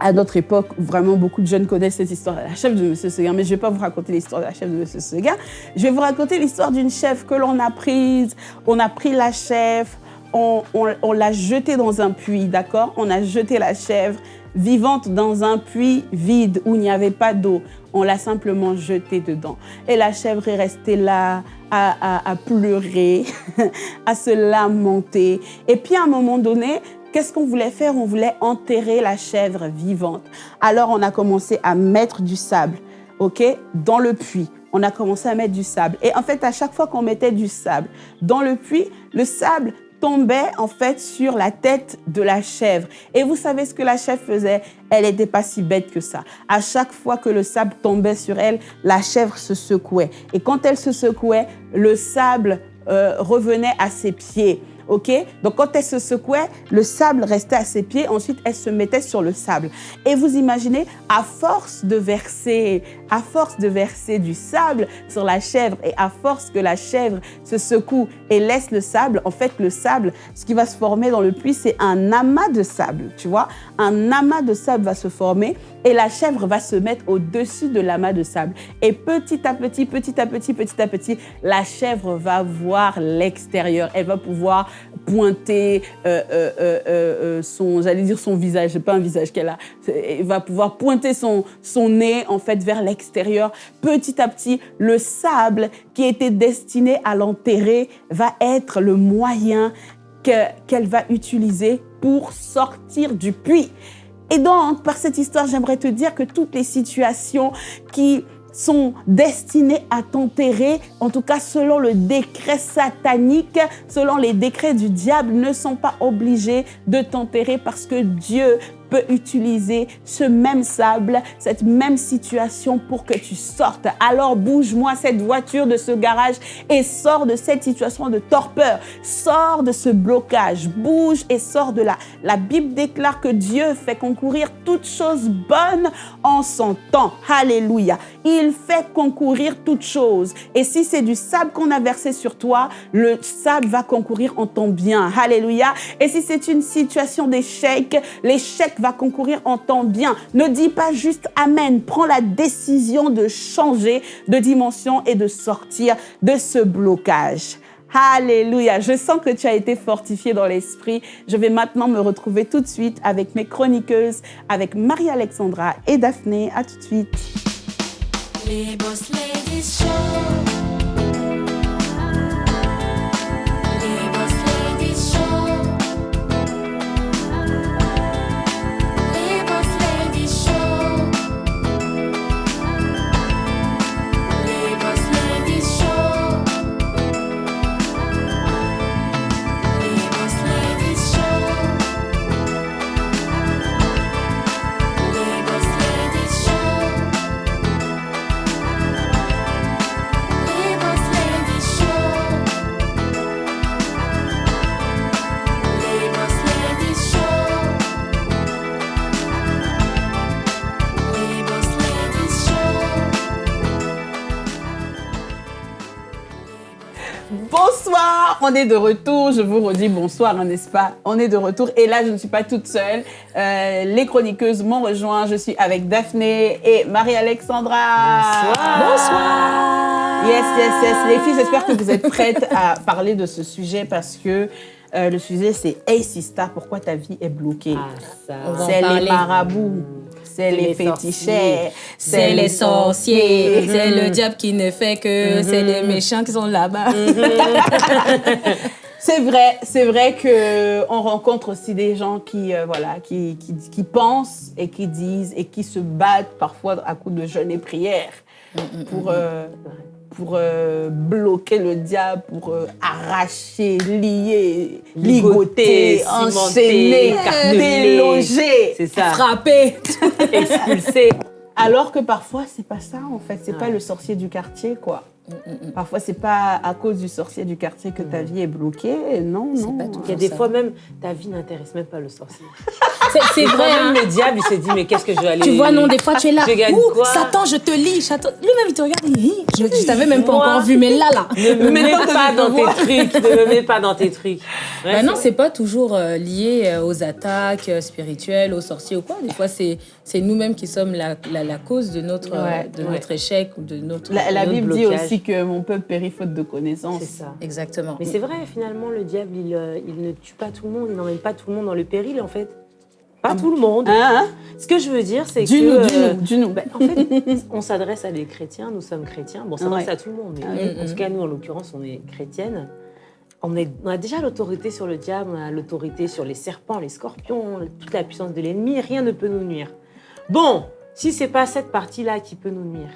à notre époque, vraiment beaucoup de jeunes connaissent cette histoire de la chèvre de Monsieur Seguin, mais je ne vais pas vous raconter l'histoire de la chèvre de Monsieur Seguin. Je vais vous raconter l'histoire d'une chèvre que l'on a prise. On a pris la chèvre, on, l'a jetée dans un puits, d'accord? On a jeté la chèvre vivante dans un puits vide où il n'y avait pas d'eau. On l'a simplement jetée dedans. Et la chèvre est restée là à, pleurer, à se lamenter. Et puis à un moment donné, qu'est-ce qu'on voulait faire? On voulait enterrer la chèvre vivante. Alors on a commencé à mettre du sable, ok, dans le puits on a commencé à mettre du sable. Et en fait, à chaque fois qu'on mettait du sable dans le puits, le sable tombait en fait sur la tête de la chèvre. Et vous savez ce que la chèvre faisait? Elle n'était pas si bête que ça. À chaque fois que le sable tombait sur elle, la chèvre se secouait. Et quand elle se secouait, le sable euh, revenait à ses pieds. Donc, quand elle se secouait, le sable restait à ses pieds. Ensuite, elle se mettait sur le sable. Et vous imaginez, à force de verser, à force de verser du sable sur la chèvre et à force que la chèvre se secoue et laisse le sable, en fait, le sable, ce qui va se former dans le puits, c'est un amas de sable, tu vois? Un amas de sable va se former et la chèvre va se mettre au-dessus de l'amas de sable. Et petit à petit, petit à petit, petit à petit, la chèvre va voir l'extérieur. Elle va pouvoir pointer euh, euh, euh, son, j'allais dire son visage, c'est pas un visage qu'elle a, elle va pouvoir pointer son, son nez en fait vers l'extérieur. Petit à petit, le sable qui était destiné à l'enterrer va être le moyen qu'elle va utiliser pour sortir du puits. Et donc, par cette histoire, j'aimerais te dire que toutes les situations qui sont destinés à t'enterrer, en tout cas selon le décret satanique, selon les décrets du diable, ne sont pas obligés de t'enterrer parce que Dieu peut utiliser ce même sable, cette même situation pour que tu sortes. Alors bouge-moi cette voiture de ce garage et sors de cette situation de torpeur. Sors de ce blocage. Bouge et sors de là. La Bible déclare que Dieu fait concourir toutes choses bonnes en son temps. Alléluia. Il fait concourir toutes choses. Et si c'est du sable qu'on a versé sur toi, le sable va concourir en ton bien. Alléluia. Et si c'est une situation d'échec, l'échec va concourir en ton bien. Ne dis pas juste Amen. Prends la décision de changer de dimension et de sortir de ce blocage. Alléluia. Je sens que tu as été fortifié dans l'esprit. Je vais maintenant me retrouver tout de suite avec mes chroniqueuses, avec Marie-Alexandra et Daphné. À tout de suite. On est de retour. Je vous redis bonsoir, n'est-ce pas? On est de retour. Et là, je ne suis pas toute seule. Euh, les chroniqueuses m'ont rejoint. Je suis avec Daphné et Marie-Alexandra. Bonsoir. Bonsoir. Yes, yes, yes. Les filles, j'espère que vous êtes prêtes à parler de ce sujet parce que euh, le sujet, c'est Hey Sista, pourquoi ta vie est bloquée? Ah, C'est les marabouts c'est les, fétichés, c'est les sorciers, c'est le diable qui ne fait que, c'est les méchants qui sont là-bas. Mhm. c'est vrai, c'est vrai que on rencontre aussi des gens qui, euh, voilà, qui, qui, pensent et qui disent et qui se battent parfois à coups de jeûne et prière pour euh, pour euh, bloquer le diable, pour euh, arracher, lier, ligoter, enchaîner, déloger, frapper, expulser. Alors que parfois, c'est pas ça, en fait. C'est pas le sorcier du quartier, quoi. Mm, mm, mm. Parfois, c'est pas à cause du sorcier du quartier que ta vie est bloquée. Non, non. Pas tout Il y a des fois même, ta vie n'intéresse même pas le sorcier. C'est vrai. Hein. le diable, il s'est dit, mais qu'est-ce que je vais aller... Tu vois, non, des fois, tu es là. Ouh, Satan, je te lis. Lui-même, il te regarde. Je, je t'avais même pas encore vu, mais là, là. Ne me mets pas dans tes trucs. Ne me mets pas dans tes trucs. Bah non, c'est pas toujours euh, lié euh, aux attaques euh, spirituelles, aux sorciers ou quoi. Des fois, c'est nous-mêmes qui sommes la, la, cause de notre, de notre échec ou de notre. La, Bible dit aussi que mon peuple périt faute de connaissances. C'est ça. Exactement. Mais c'est vrai, finalement, le diable, il, il, ne tue pas tout le monde, il n'emmène pas tout le monde dans le péril, en fait. Pas ah tout le monde. Hein, hein Ce que je veux dire, c'est que... Nous, euh, du nous, bah, en fait, on s'adresse à des chrétiens, nous sommes chrétiens. Bon, on s'adresse à tout le monde, mais ah en tout cas, nous, en l'occurrence, on est chrétiennes. On, est, on, a déjà l'autorité sur le diable, on a l'autorité sur les serpents, les scorpions, toute la puissance de l'ennemi, rien ne peut nous nuire. Bon, si c'est pas cette partie-là qui peut nous nuire,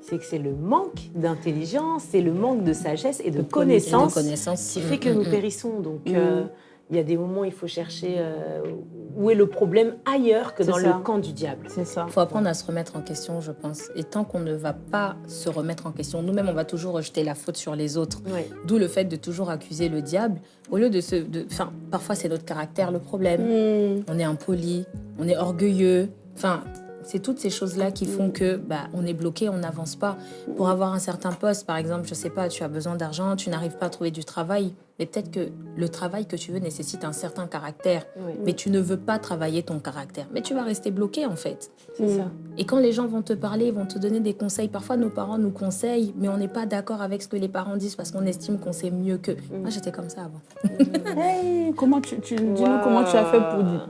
c'est que c'est le manque d'intelligence, c'est le manque de sagesse et de, connaissance, qui fait que nous mm, mm, mm. périssons. Donc, euh, il y a des moments où il faut chercher euh, où est le problème ailleurs que dans le camp du diable. C'est ça. Il faut apprendre à se remettre en question, je pense. Et tant qu'on ne va pas se remettre en question, nous-mêmes, on va toujours rejeter la faute sur les autres. D'où le fait de toujours accuser le diable. Au lieu de se... Enfin, parfois, c'est notre caractère le problème. On est impoli, on est orgueilleux. Enfin, c'est toutes ces choses-là qui font que bah, on est bloqué, on n'avance pas. Pour avoir un certain poste, par exemple, je sais pas, tu as besoin d'argent, tu n'arrives pas à trouver du travail, mais peut-être que le travail que tu veux nécessite un certain caractère, mais tu ne veux pas travailler ton caractère. Mais tu vas rester bloqué en fait. C'est ça. Et quand les gens vont te parler, vont te donner des conseils, parfois nos parents nous conseillent, mais on n'est pas d'accord avec ce que les parents disent parce qu'on estime qu'on sait mieux qu'eux. Mm. Moi, j'étais comme ça avant. hey, comment tu, dis-nous comment tu as fait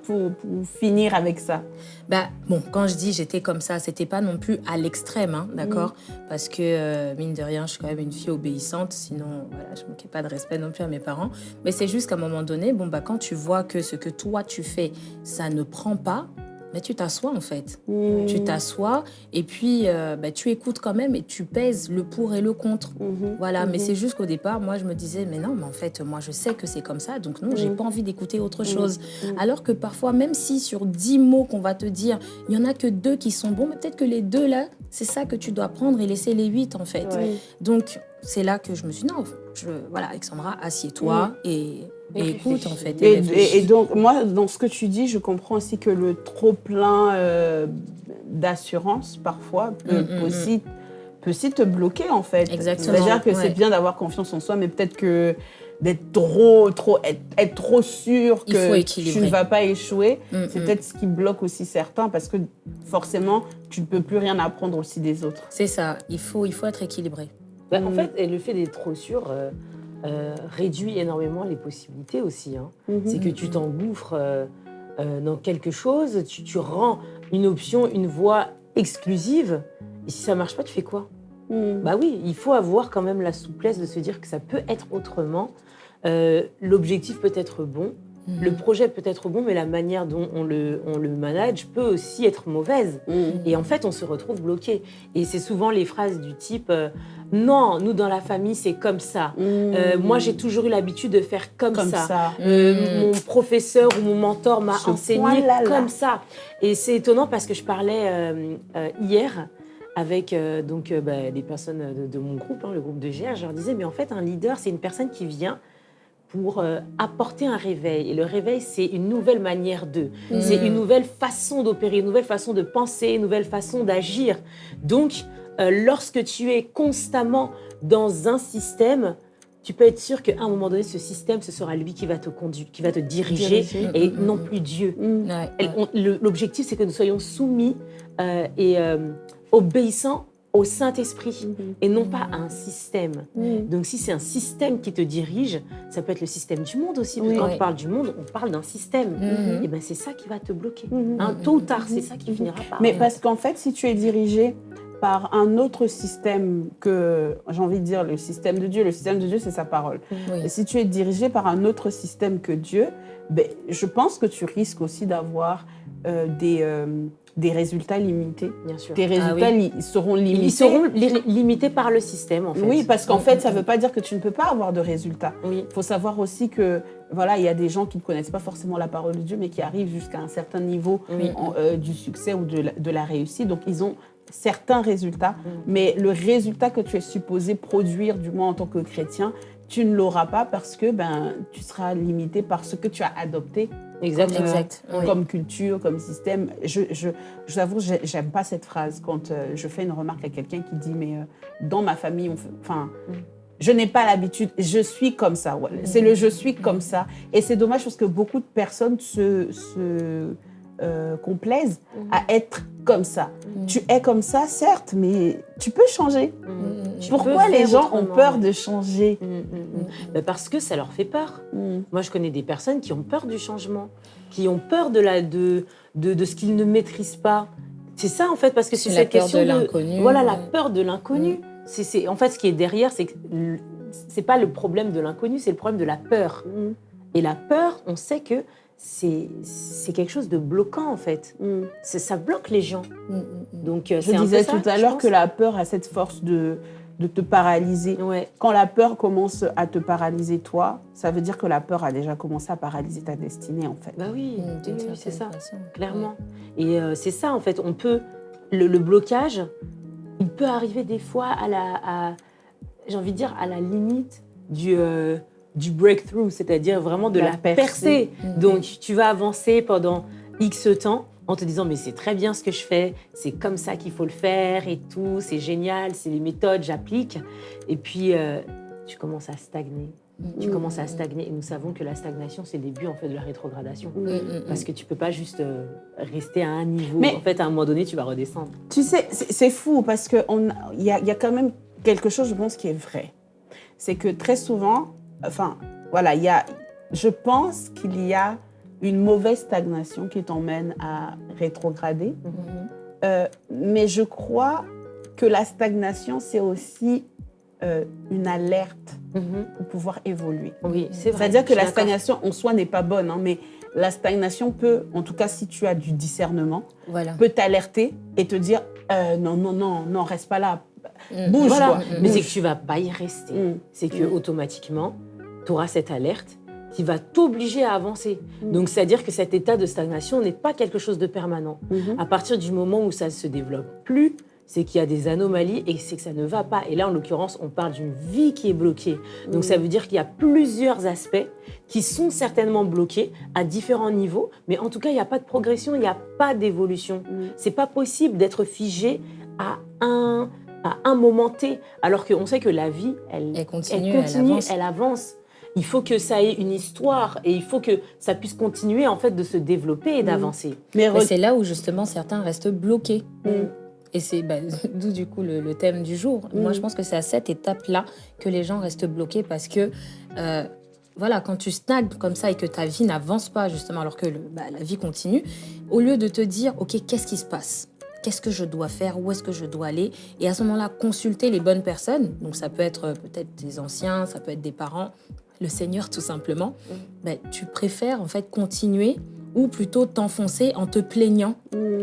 pour, pour finir avec ça bah, bon, quand je dis j'étais comme ça, c'était pas non plus à l'extrême, hein, d'accord? Parce que, euh, mine de rien, je suis quand même une fille obéissante, sinon, voilà, je manquais pas de respect non plus à mes parents. Mais c'est juste qu'à un moment donné, bon, bah, quand tu vois que ce que toi tu fais, ça ne prend pas, mais tu t'assois en fait. Mmh. Tu t'assois et puis euh, bah, tu écoutes quand même et tu pèses le pour et le contre. Mmh. Voilà, mais mmh. c'est juste qu'au départ, moi je me disais, mais non, mais en fait, moi je sais que c'est comme ça, donc non, j'ai pas envie d'écouter autre chose. Alors que parfois, même si sur dix mots qu'on va te dire, il y en a que deux qui sont bons, mais peut-être que les deux là, c'est ça que tu dois prendre et laisser les huit en fait. Donc c'est là que je me suis dit, non, je, voilà, Alexandra, assieds-toi et et écoute, en fait. Et, donc, moi, dans ce que tu dis, je comprends aussi que le trop-plein euh, d'assurance, parfois, peut, mm, mm, aussi, mm. peut, aussi, te bloquer, en fait. Exactement. C'est-à-dire que c'est bien d'avoir confiance en soi, mais peut-être que d'être trop, trop, être, trop sûr que tu ne vas pas échouer, c'est peut-être ce qui bloque aussi certains, parce que forcément, tu ne peux plus rien apprendre aussi des autres. C'est ça, il faut, il faut être équilibré. Bah, en fait, et le fait d'être trop sûr... Euh, euh, réduit énormément les possibilités aussi. Hein. Mhm. C'est que tu t'engouffres euh, dans quelque chose, tu, rends une option, une voie exclusive, et si ça marche pas, tu fais quoi? Mhm. Bah oui, il faut avoir quand même la souplesse de se dire que ça peut être autrement. L'objectif peut être bon, Mhm. Le projet peut être bon, mais la manière dont on le, on le manage peut aussi être mauvaise. Mhm. Et en fait, on se retrouve bloqué. Et c'est souvent les phrases du type euh, Non, nous dans la famille, c'est comme ça. Euh, moi, j'ai toujours eu l'habitude de faire comme, ça. Euh, mon professeur ou mon mentor m'a enseigné comme ça. Et c'est étonnant parce que je parlais hier avec donc bah, des personnes de, mon groupe, hein, le groupe de GR, je leur disais, mais en fait, un leader, c'est une personne qui vient pour euh, apporter un réveil. Et le réveil, c'est une nouvelle manière de. Mm. C'est une nouvelle façon d'opérer, une nouvelle façon de penser, une nouvelle façon d'agir. Donc, euh, lorsque tu es constamment dans un système, tu peux être sûr qu'à un moment donné, ce système, ce sera lui qui va te conduire, qui va te diriger, et mm, mm, non plus Dieu. L'objectif, c'est que nous soyons soumis euh, et obéissants au Saint-Esprit mhm. et non pas à un système. Mhm. Donc si c'est un système qui te dirige, ça peut être le système du monde aussi. quand on parle du monde, on parle d'un système. Et ben c'est ça qui va te bloquer. Hein, tôt ou tard, c'est ça qui finira par. Mais parce qu'en fait, si tu es dirigé par un autre système que, j'ai envie de dire, le système de Dieu. Le système de Dieu, c'est sa parole. Et si tu es dirigé par un autre système que Dieu, ben, je pense que tu risques aussi d'avoir euh, des, euh, des résultats limités. Bien sûr. Tes ah résultats seront limités. Ils seront limités par le système, en fait. Oui, parce qu'en fait, ça ne veut pas dire que tu ne peux pas avoir de résultats. Il faut savoir aussi que voilà, il y a des gens qui ne connaissent pas forcément la parole de Dieu, mais qui arrivent jusqu'à un certain niveau euh, du succès ou de la, de la, réussite. Donc, ils ont certains résultats, mais le résultat que tu es supposé produire, du moins en tant que chrétien, tu ne l'auras pas parce que ben, tu seras limité par ce que tu as adopté Exact. Comme, exact. comme culture, comme système. Je, je, je vous avoue, j'aime pas cette phrase quand euh, je fais une remarque à quelqu'un qui dit mais euh, dans ma famille, enfin, mm. je n'ai pas l'habitude, je suis comme ça. C'est le je suis comme ça. Et c'est dommage parce que beaucoup de personnes se, se euh, complaisent mm. à être comme ça. Mm. Tu es comme ça, certes, mais tu peux changer. Mm. Pourquoi les gens ont peur de changer Parce que ça leur fait peur. Moi, je connais des personnes qui ont peur du changement, qui ont peur de, la, de, de, ce qu'ils ne maîtrisent pas. C'est ça, en fait, parce que c'est cette question de l'inconnu. Voilà, la peur de l'inconnu. C'est en fait ce qui est derrière, c'est que c'est pas le problème de l'inconnu, c'est le problème de la peur. Et la peur, on sait que c'est quelque chose de bloquant en fait. Mm. Ça bloque les gens. Mm, mm, Donc euh, je disais tout à l'heure que la peur a cette force de, de te paralyser. Quand la peur commence à te paralyser toi, ça veut dire que la peur a déjà commencé à paralyser ta destinée en fait. Bah oui, c'est ça, clairement. Et euh, c'est ça en fait. On peut le, blocage, il peut arriver des fois à la, j'ai envie de dire à la limite du euh, du breakthrough, c'est-à-dire vraiment de la, percée. Mm-hmm. Donc, tu vas avancer pendant X temps en te disant mais c'est très bien ce que je fais, c'est comme ça qu'il faut le faire et tout, c'est génial, c'est les méthodes, j'applique. Et puis, euh, tu commences à stagner. Tu mm-hmm. commences à stagner et nous savons que la stagnation, c'est le début en fait de la rétrogradation. Mm-hmm. Parce que tu peux pas juste euh, rester à un niveau. Mais en fait, à un moment donné, tu vas redescendre. Tu sais, c'est fou parce qu'il y y a quand même quelque chose, je pense, qui est vrai. C'est que très souvent, Enfin, voilà, il y a, je pense qu'il y a une mauvaise stagnation qui t'emmène à rétrograder. Mhm. Euh, mais je crois que la stagnation, c'est aussi euh, une alerte mhm. pour pouvoir évoluer. Oui, c'est vrai. C'est-à-dire que la stagnation en soi n'est pas bonne, hein, mais la stagnation peut, en tout cas si tu as du discernement, peut t'alerter et te dire euh, non, non, non, non, reste pas là, mm. bouge. Quoi, Mais c'est que tu vas pas y rester. Mm. C'est que automatiquement, tu auras cette alerte qui va t'obliger à avancer. Mm. Donc, c'est-à-dire que cet état de stagnation n'est pas quelque chose de permanent. Mm-hmm. À partir du moment où ça se développe plus, c'est qu'il y a des anomalies et c'est que ça ne va pas. Et là, en l'occurrence, on parle d'une vie qui est bloquée. Donc, ça veut dire qu'il y a plusieurs aspects qui sont certainement bloqués à différents niveaux, mais en tout cas, il n'y a pas de progression, il n'y a pas d'évolution. Ce mm. C'est pas possible d'être figé à un, à un moment T, alors qu'on sait que la vie, elle, continue, elle, avance. il faut que ça ait une histoire et il faut que ça puisse continuer en fait de se développer et mm. d'avancer. Mais, c'est là où justement certains restent bloqués. Mm. Et c'est bah, d'où du coup le, thème du jour. Moi, je pense que c'est à cette étape-là que les gens restent bloqués parce que, euh, voilà, quand tu stagnes comme ça et que ta vie n'avance pas justement alors que bah, la vie continue, au lieu de te dire, OK, qu'est-ce qui se passe? Qu'est-ce que je dois faire Où est-ce que je dois aller Et à ce moment-là, consulter les bonnes personnes. Donc ça peut être euh, peut-être des anciens, ça peut être des parents, le Seigneur tout simplement. Ben, tu préfères en fait continuer ou plutôt t'enfoncer en te plaignant,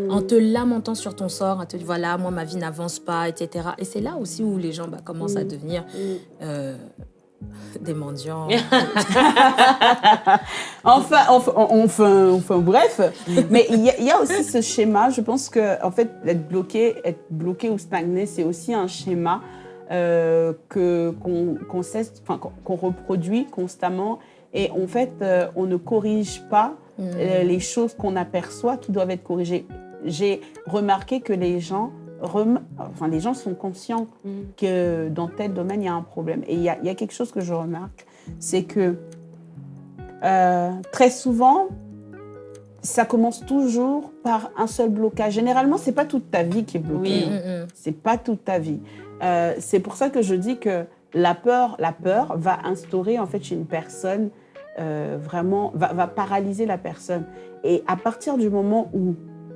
en te lamentant sur ton sort, à te dire voilà, moi ma vie n'avance pas, etc. Et c'est là aussi où les gens bah, commencent à devenir euh, des mendiants. enfin, enfin, enfin, enfin, bref. Mais il y, a aussi ce schéma. Je pense que en fait, être bloqué, être bloqué ou stagné, c'est aussi un schéma euh, que qu'on qu'on reproduit constamment. Et en fait, euh, on ne corrige pas euh, mm. les choses qu'on aperçoit qui doivent être corrigées. J'ai remarqué que les gens, enfin, les gens sont conscients mm. que dans tel domaine, il y a un problème. Et il y a, quelque chose que je remarque, c'est que euh, très souvent, ça commence toujours par un seul blocage. Généralement, c'est pas toute ta vie qui est bloquée. Hein. Mm, c'est pas toute ta vie. Euh, c'est pour ça que je dis que la peur, la peur va instaurer en fait chez une personne euh, vraiment va, paralyser la personne. Et à partir du moment où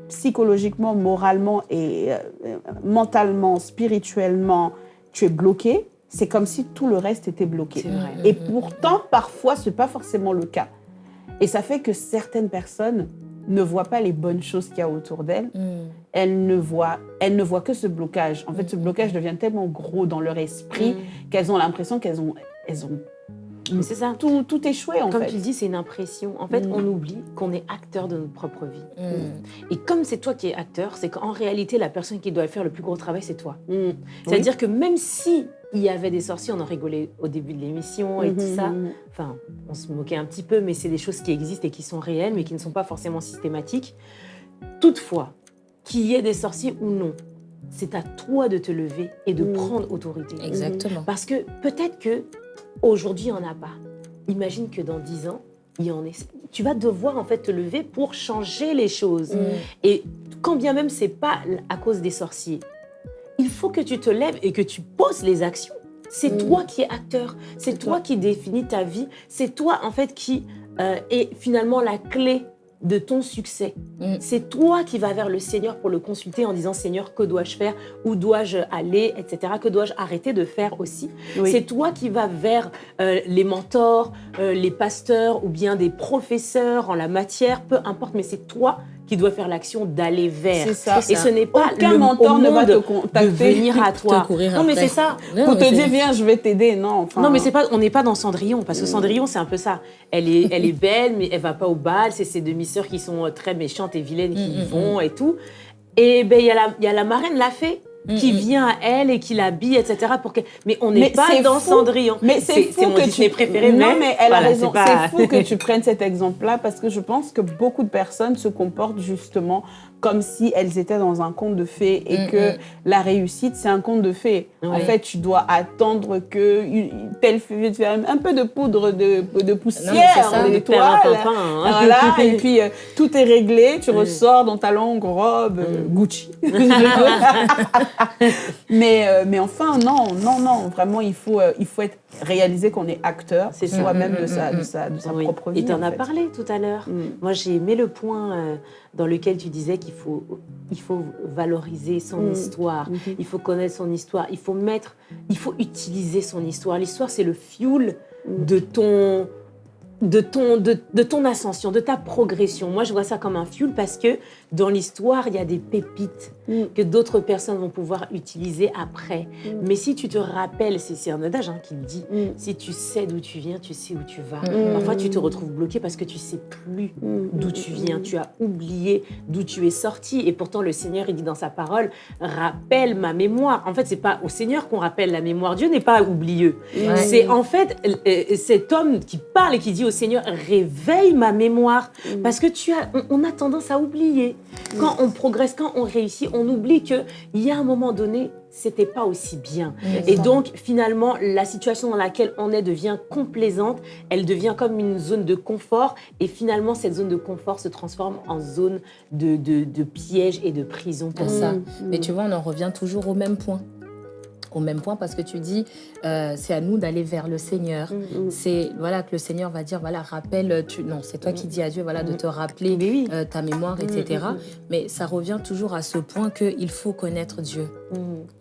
psychologiquement, moralement et euh, mentalement, spirituellement, tu es bloqué, c'est comme si tout le reste était bloqué. Et pourtant, parfois, ce n'est pas forcément le cas. Et ça fait que certaines personnes ne voient pas les bonnes choses qu'il y a autour d'elles. Mm. Elles, ne voient, elles ne voient que ce blocage. En fait, ce blocage devient tellement gros dans leur esprit mm. qu'elles ont l'impression qu'elles ont, elles ont c'est ça. Tout, tout échoué, en comme fait. Comme tu dis, c'est une impression. En fait, mm. on oublie qu'on est acteur de notre propre vie. Mm. Et comme c'est toi qui es acteur, c'est qu'en réalité, la personne qui doit faire le plus gros travail, c'est toi. Mm. C'est-à-dire que même si il y avait des sorciers, on en rigolait au début de l'émission et tout ça. Mm-hmm. Enfin, on se moquait un petit peu, mais c'est des choses qui existent et qui sont réelles, mais qui ne sont pas forcément systématiques. Toutefois, qu'il y ait des sorciers ou non, c'est à toi de te lever et de prendre autorité. Exactement. Parce que peut-être que Aujourd'hui, il n'y en a pas. Imagine que dans 10 ans, il y en ait. Tu vas devoir en fait te lever pour changer les choses. Mm. Et quand bien même c'est pas à cause des sorciers, il faut que tu te lèves et que tu poses les actions. C'est mm. toi qui es acteur, c'est toi. qui définis ta vie, c'est toi en fait qui euh, est finalement la clé de ton succès. Mm. C'est toi qui vas vers le Seigneur pour le consulter en disant Seigneur, que dois-je faire? Où dois-je aller? Etc. Que dois-je arrêter de faire aussi? C'est toi qui vas vers euh, les mentors, euh, les pasteurs ou bien des professeurs en la matière, peu importe, mais c'est toi qui doit faire l'action d'aller vers. Ça, et ce n'est pas Aucun le mentor ne va te contacter, de venir à toi. non, mais c'est ça. Pour te dire, viens, je vais t'aider. Non, enfin... non, mais c'est pas, on n'est pas dans Cendrillon, parce que mm. Cendrillon, c'est un peu ça. Elle est, elle est belle, mais elle va pas au bal. C'est ses demi-sœurs qui sont très méchantes et vilaines qui y mm, mm, vont et tout. Et ben, il y, a la, y a la marraine la fée qui vient à elle et qui l'habille, etc. Pour que... Mais on n'est pas dans Cendrillon. Mais c'est mon que Disney tu... préféré. Non, mais, elle a raison. C'est fou que tu prennes cet exemple-là parce que je pense que beaucoup de personnes se comportent justement comme si elles étaient dans un conte de fées et mm, que mm. la réussite, c'est un conte de fées. En fait, tu dois attendre que telle fée un peu de poudre de, de poussière, d'étoiles. Hein. Voilà, et puis euh, tout est réglé, tu mm. ressors dans ta longue robe euh, Gucci. mais, euh, mais enfin, non, non, non, vraiment, il faut, il faut être réaliser qu'on est acteur soi-même de sa, de sa, de sa propre vie. Et tu en, as parlé tout à l'heure. Moi, j'ai aimé le point dans lequel tu disais qu'il faut, il faut valoriser son mm. histoire, mm-hmm. il faut connaître son histoire, il faut mettre, il faut utiliser son histoire. L'histoire, c'est le fuel mm. de ton de ton, de, de, ton ascension, de ta progression. Moi, je vois ça comme un fuel parce que dans l'histoire, il y a des pépites mm. que d'autres personnes vont pouvoir utiliser après. Mm. Mais si tu te rappelles, c'est un adage hein, qui le dit, mm. si tu sais d'où tu viens, tu sais où tu vas. Parfois, tu te retrouves bloqué parce que tu sais plus d'où tu viens. Tu as oublié d'où tu es sorti. Et pourtant, le Seigneur, il dit dans sa parole, rappelle ma mémoire. En fait, c'est pas au Seigneur qu'on rappelle la mémoire. Dieu n'est pas oublieux. C'est en fait euh, cet homme qui parle et qui dit au Seigneur, réveille ma mémoire. Mm. Parce que tu as, on, a tendance à oublier. Mm. Quand on progresse, quand on réussit, on oublie qu'il y a un moment donné, c'était pas aussi bien. Et donc, finalement, la situation dans laquelle on est devient complaisante, elle devient comme une zone de confort, et finalement, cette zone de confort se transforme en zone de, de, piège et de prison pour ça. Mais tu vois, on en revient toujours au même point au même point parce que tu dis euh, c'est à nous d'aller vers le Seigneur. Mm, mm. C'est voilà que le Seigneur va dire voilà rappelle tu non c'est toi qui mm. dis à Dieu voilà de te rappeler euh, ta mémoire etc. Mais ça revient toujours à ce point que il faut connaître Dieu.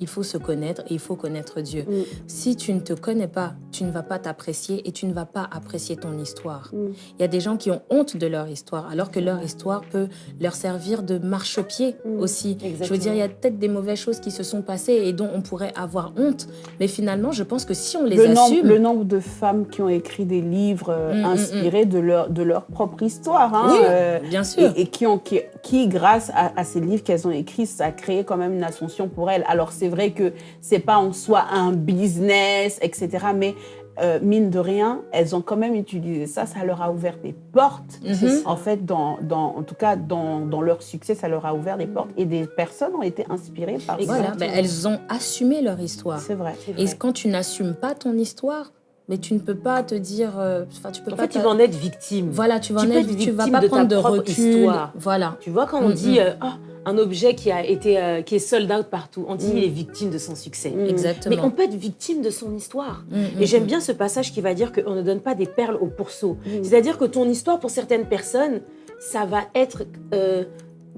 Il faut se connaître et il faut connaître Dieu. Si tu ne te connais pas, tu ne vas pas t'apprécier et tu ne vas pas apprécier ton histoire. Il y a des gens qui ont honte de leur histoire alors que leur histoire peut leur servir de marchepied aussi. Je veux dire il y a peut-être des mauvaises choses qui se sont passées et dont on pourrait avoir honte. Mais finalement, je pense que si on les le assume... Nombre, le nombre de femmes qui ont écrit des livres euh, mm, mm, inspirés mm. De, leur, de leur propre histoire. Hein, oui, euh, bien sûr. Et, qui, ont, qui, grâce à, ces livres qu'elles ont écrits, ça a créé quand même une ascension pour elles. Alors, c'est vrai que c'est pas en soi un business, etc. Mais euh, mine de rien, elles ont quand même utilisé ça. Ça leur a ouvert des portes. Mhm. En fait, dans, dans, en tout cas, dans, dans, leur succès, ça leur a ouvert des portes. Et des personnes ont été inspirées par ça. Ben, elles ont assumé leur histoire. C'est vrai, Et quand tu n'assumes pas ton histoire, mais tu ne peux pas te dire. Euh, enfin, tu peux en pas fait, tu vas en être victime. Voilà, tu vas en être. Tu vas pas prendre de recul. Histoire. Voilà. Tu vois quand on dit. Euh, ah, un objet qui a été euh, qui est sold out partout. On dit qu'il est victime de son succès. Mm. Exactement. Mais on peut être victime de son histoire. Mm, mm, et j'aime bien ce passage qui va dire qu'on ne donne pas des perles au pourceau. C'est-à-dire que ton histoire, pour certaines personnes, ça va être euh,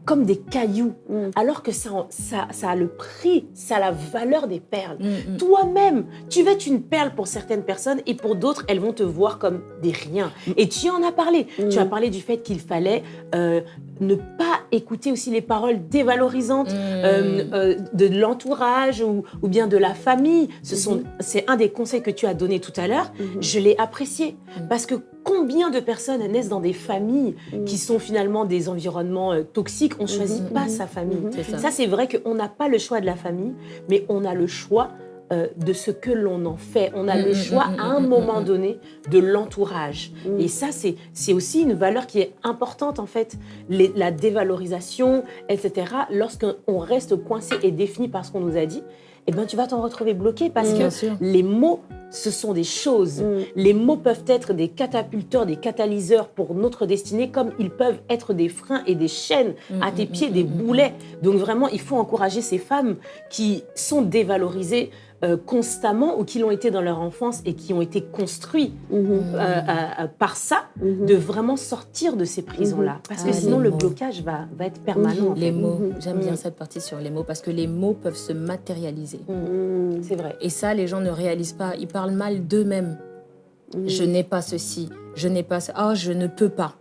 comme des cailloux, alors que ça, ça, ça, a le prix, ça a la valeur des perles. Toi-même, tu vas être une perle pour certaines personnes et pour d'autres, elles vont te voir comme des riens. Et tu en as parlé. Tu as parlé du fait qu'il fallait euh, ne pas écouter aussi les paroles dévalorisantes mm. euh, euh, de l'entourage ou, ou, bien de la famille. Ce mm-hmm. c'est un des conseils que tu as donné tout à l'heure. Mm-hmm. Je l'ai apprécié mm. parce que combien de personnes naissent dans des familles mm. qui sont finalement des environnements euh, toxiques? On ne choisit mm-hmm. pas sa famille. Ça, c'est vrai qu'on n'a pas le choix de la famille, mais on a le choix euh, de ce que l'on en fait. On a le choix à un moment donné de l'entourage. Et ça, c'est aussi une valeur qui est importante en fait. la dévalorisation, etc. Lorsqu'on reste coincé et défini par ce qu'on nous a dit, eh ben, tu vas t'en retrouver bloqué parce que les mots, ce sont des choses. Les mots peuvent être des catapulteurs, des catalyseurs pour notre destinée, comme ils peuvent être des freins et des chaînes à tes pieds, des boulets. Donc vraiment, il faut encourager ces femmes qui sont dévalorisées euh, constamment ou qui l'ont été dans leur enfance et qui ont été construits mhm. euh, euh, par ça, mhm. de vraiment sortir de ces prisons-là. Mhm. Parce que ah, sinon, le blocage va, va être permanent. Les mots, j'aime bien cette partie sur les mots, parce que les mots peuvent se matérialiser. C'est vrai. Et ça, les gens ne réalisent pas. Ils parlent mal d'eux-mêmes. Je n'ai pas ceci, je n'ai pas ça, oh, je ne peux pas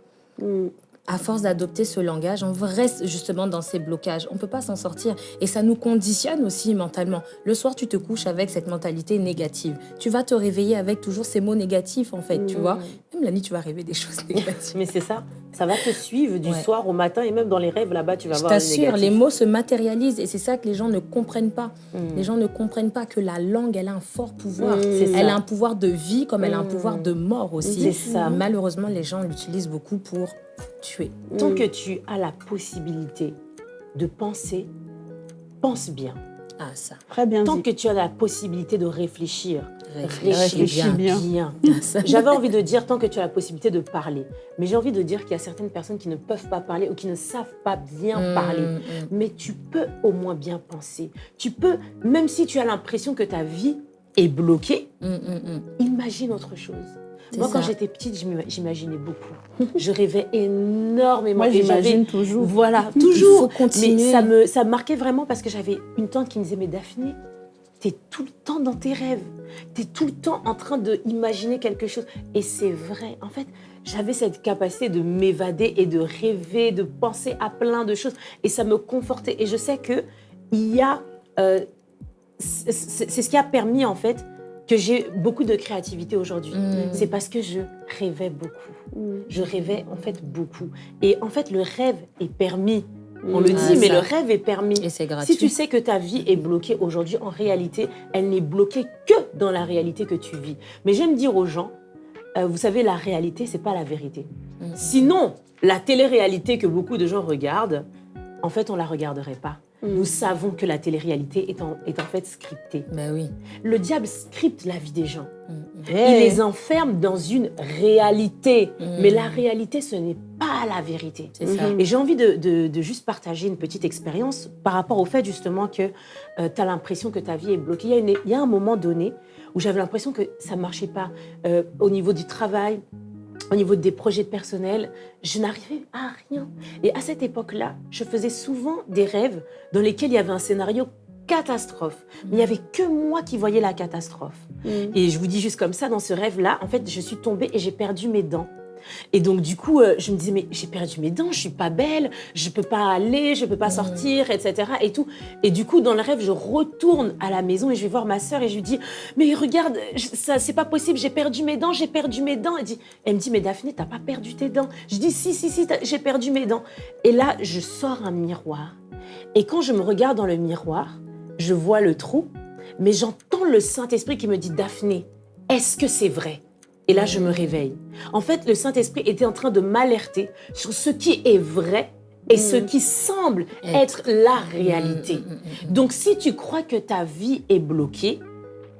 à force d'adopter ce langage, on reste justement dans ces blocages. On ne peut pas s'en sortir. Et ça nous conditionne aussi mentalement. Le soir, tu te couches avec cette mentalité négative. Tu vas te réveiller avec toujours ces mots négatifs, en fait, tu mmh. vois. Même la nuit, tu vas rêver des choses négatives. Mais c'est ça. Ça va te suivre du soir au matin et même dans les rêves, là-bas, tu vas Je voir t'assure, les mots se matérialisent. Et c'est ça que les gens ne comprennent pas. Mmh. Les gens ne comprennent pas que la langue, elle a un fort pouvoir. Mmh. Elle a un pouvoir de vie comme elle a un pouvoir de mort aussi. C'est ça. Malheureusement, les gens l'utilisent beaucoup pour tuer. Tant que tu as la possibilité de penser, pense bien. Ah, ça. Très bien. Tant que tu as la possibilité de réfléchir, réfléchis, bien. Ah, J'avais envie de dire tant que tu as la possibilité de parler. Mais j'ai envie de dire qu'il y a certaines personnes qui ne peuvent pas parler ou qui ne savent pas bien mm, parler. Mm. Mais tu peux au moins bien penser. Tu peux, même si tu as l'impression que ta vie est bloquée, mm, imagine autre chose. Moi, quand j'étais petite, j'imaginais beaucoup. je rêvais énormément. Moi, j'imagine toujours. Voilà, toujours. Il faut continuer. Mais ça me, ça marquait vraiment parce que j'avais une tante qui me disait, mais Daphné, tu es tout le temps dans tes rêves. Tu es tout le temps en train d'imaginer quelque chose. Et c'est vrai. En fait, j'avais cette capacité de m'évader et de rêver, de penser à plein de choses. Et ça me confortait. Et je sais que il y a... Euh, c'est ce qui a permis, en fait, que j'ai beaucoup de créativité aujourd'hui. Mm. C'est parce que je rêvais beaucoup. Mm. Je rêvais, en fait, beaucoup. Et en fait, le rêve est permis on le dit, mais le rêve est permis. Et c'est gratuit. Si tu sais que ta vie est bloquée aujourd'hui, en réalité, elle n'est bloquée que dans la réalité que tu vis. Mais j'aime dire aux gens, euh, vous savez, la réalité, c'est pas la vérité. Mm. Sinon, la télé-réalité que beaucoup de gens regardent, en fait, on la regarderait pas. Mm. Nous savons que la télé-réalité est en, est en fait scriptée. Ben oui. Le diable scripte la vie des gens. Mm. Il les enferme dans une réalité. Mais la réalité, ce n'est pas la vérité. Et j'ai envie de, de, juste partager une petite expérience par rapport au fait justement que euh, tu as l'impression que ta vie est bloquée. Il y a, une, il y a un moment donné où j'avais l'impression que ça ne marchait pas euh, au niveau du travail, au niveau des projets personnels, je n'arrivais à rien. Et à cette époque-là, je faisais souvent des rêves dans lesquels il y avait un scénario catastrophe. Mais il n'y avait que moi qui voyais la catastrophe. Mm. Et je vous dis juste comme ça, dans ce rêve-là, en fait, je suis tombée et j'ai perdu mes dents. Et donc, du coup, euh, je me disais, mais j'ai perdu mes dents, je suis pas belle, je peux pas aller, je peux pas sortir, etc. Et tout. Et du coup, dans le rêve, je retourne à la maison et je vais voir ma sœur et je lui dis, mais regarde, ça, c'est pas possible, j'ai perdu mes dents, j'ai perdu mes dents. Elle, dit, elle me dit, mais Daphné, t'as pas perdu tes dents. Je dis, si, si, si, j'ai perdu mes dents. Et là, je sors un miroir. Et quand je me regarde dans le miroir, je vois le trou, mais j'entends le Saint-Esprit qui me dit, Daphné, est-ce que c'est vrai? Et là, je me réveille. En fait, le Saint-Esprit était en train de m'alerter sur ce qui est vrai et ce mm. qui semble être, la réalité. Mm, mm, Donc, si tu crois que ta vie est bloquée,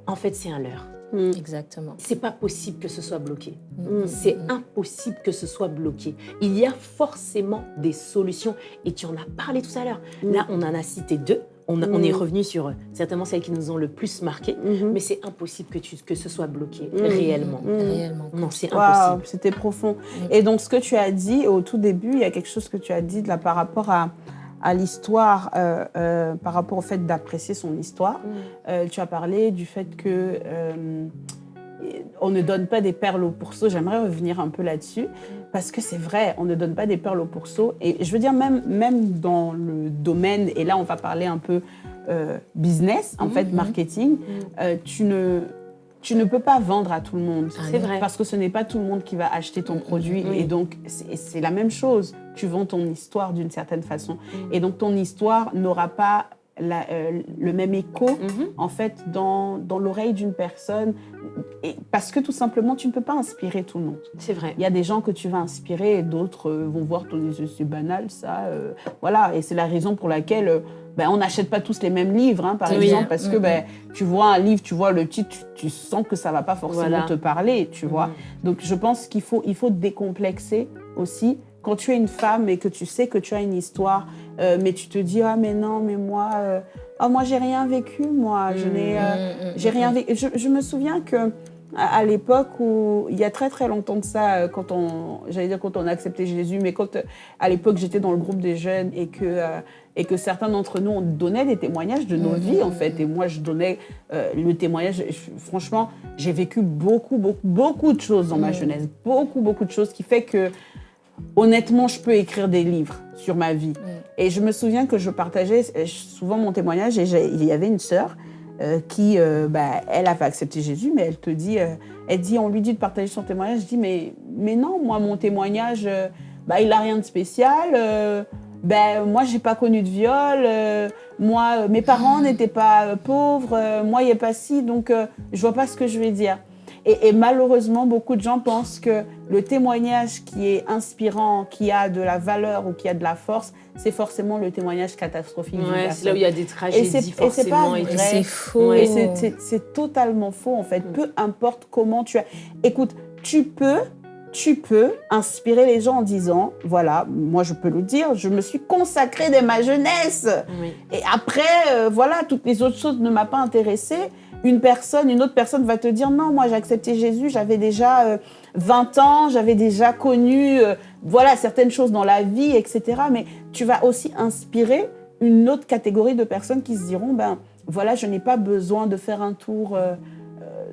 en fait, c'est un leurre. Exactement. C'est pas possible que ce soit bloqué. C'est impossible que ce soit bloqué. Il y a forcément des solutions. Et tu en as parlé tout à l'heure. Là, on en a cité deux. On, est mm. revenu sur euh, certainement celles qui nous ont le plus marqué, mm-hmm. mais c'est impossible que, tu, que ce soit bloqué mm. réellement. Mm. Réellement. Non, c'est impossible. C'était profond. Et donc, ce que tu as dit au tout début, il y a quelque chose que tu as dit là, par rapport à, à l'histoire, euh, euh, par rapport au fait d'apprécier son histoire. tu as parlé du fait que on ne donne pas des perles au pourceau. J'aimerais revenir un peu là-dessus parce que c'est vrai, on ne donne pas des perles au pourceau. Et je veux dire, même, même dans le domaine, et là on va parler un peu euh, business, en fait, mhm. marketing, mhm. Euh, tu, ne, tu ne peux pas vendre à tout le monde. C'est vrai. Parce que ce n'est pas tout le monde qui va acheter ton mhm. produit. Et donc, c'est la même chose. Tu vends ton histoire d'une certaine façon. Et donc, ton histoire n'aura pas euh, le même écho en fait dans, dans l'oreille d'une personne et parce que tout simplement tu ne peux pas inspirer tout le monde. C'est vrai. Il y a des gens que tu vas inspirer et d'autres euh, vont voir ton c'est banal ça euh, voilà et c'est la raison pour laquelle ben, on n'achète pas tous les mêmes livres hein, par exemple parce que mm, ben, mm. tu vois un livre tu vois le titre tu, sens que ça va pas forcément te parler tu vois. Mm. Donc je pense qu'il faut il faut décomplexer aussi quand tu es une femme et que tu sais que tu as une histoire, euh, mais tu te dis ah mais non mais moi euh, oh, moi j'ai rien vécu moi. Je n'ai euh, mmh, j'ai rien vécu. Je, me souviens que à, l'époque où il y a très très longtemps de ça quand on j'allais dire quand on a accepté Jésus mais quand à l'époque j'étais dans le groupe des jeunes et que et que certains d'entre nous on donnait des témoignages de nos vies en fait. et moi je donnais le témoignage franchement j'ai vécu beaucoup beaucoup beaucoup de choses dans ma jeunesse. Beaucoup beaucoup de choses qui fait que honnêtement, je peux écrire des livres sur ma vie. Mm. Et je me souviens que je partageais euh, souvent mon témoignage et il y avait une sœur euh, qui, euh, bah, elle avait accepté Jésus, mais elle te dit, elle dit, on lui dit de partager son témoignage. Je dis, mais, mais non, moi, mon témoignage, bah, il n'a rien de spécial. ben, moi, j'ai pas connu de viol. moi, mes parents n'étaient pas pauvres. moi, il n'y a pas si, donc je vois pas ce que je vais dire. Et, malheureusement, beaucoup de gens pensent que le témoignage qui est inspirant, qui a de la valeur ou qui a de la force, c'est forcément le témoignage catastrophique. Ouais, c'est là où il y a des tragédies, et vrai. C'est faux. C'est totalement faux, en fait. Mm. Peu importe comment tu as... Écoute, tu peux tu peux inspirer les gens en disant, voilà, moi je peux le dire, je me suis consacrée dès ma jeunesse. Et après, euh, voilà, toutes les autres choses ne m'ont pas intéressée une personne, une autre personne va te dire non, moi j'ai accepté Jésus, j'avais déjà 20 euh, ans, j'avais déjà connu euh, voilà certaines choses dans la vie, etc. Mais tu vas aussi inspirer une autre catégorie de personnes qui se diront ben voilà, je n'ai pas besoin de faire un tour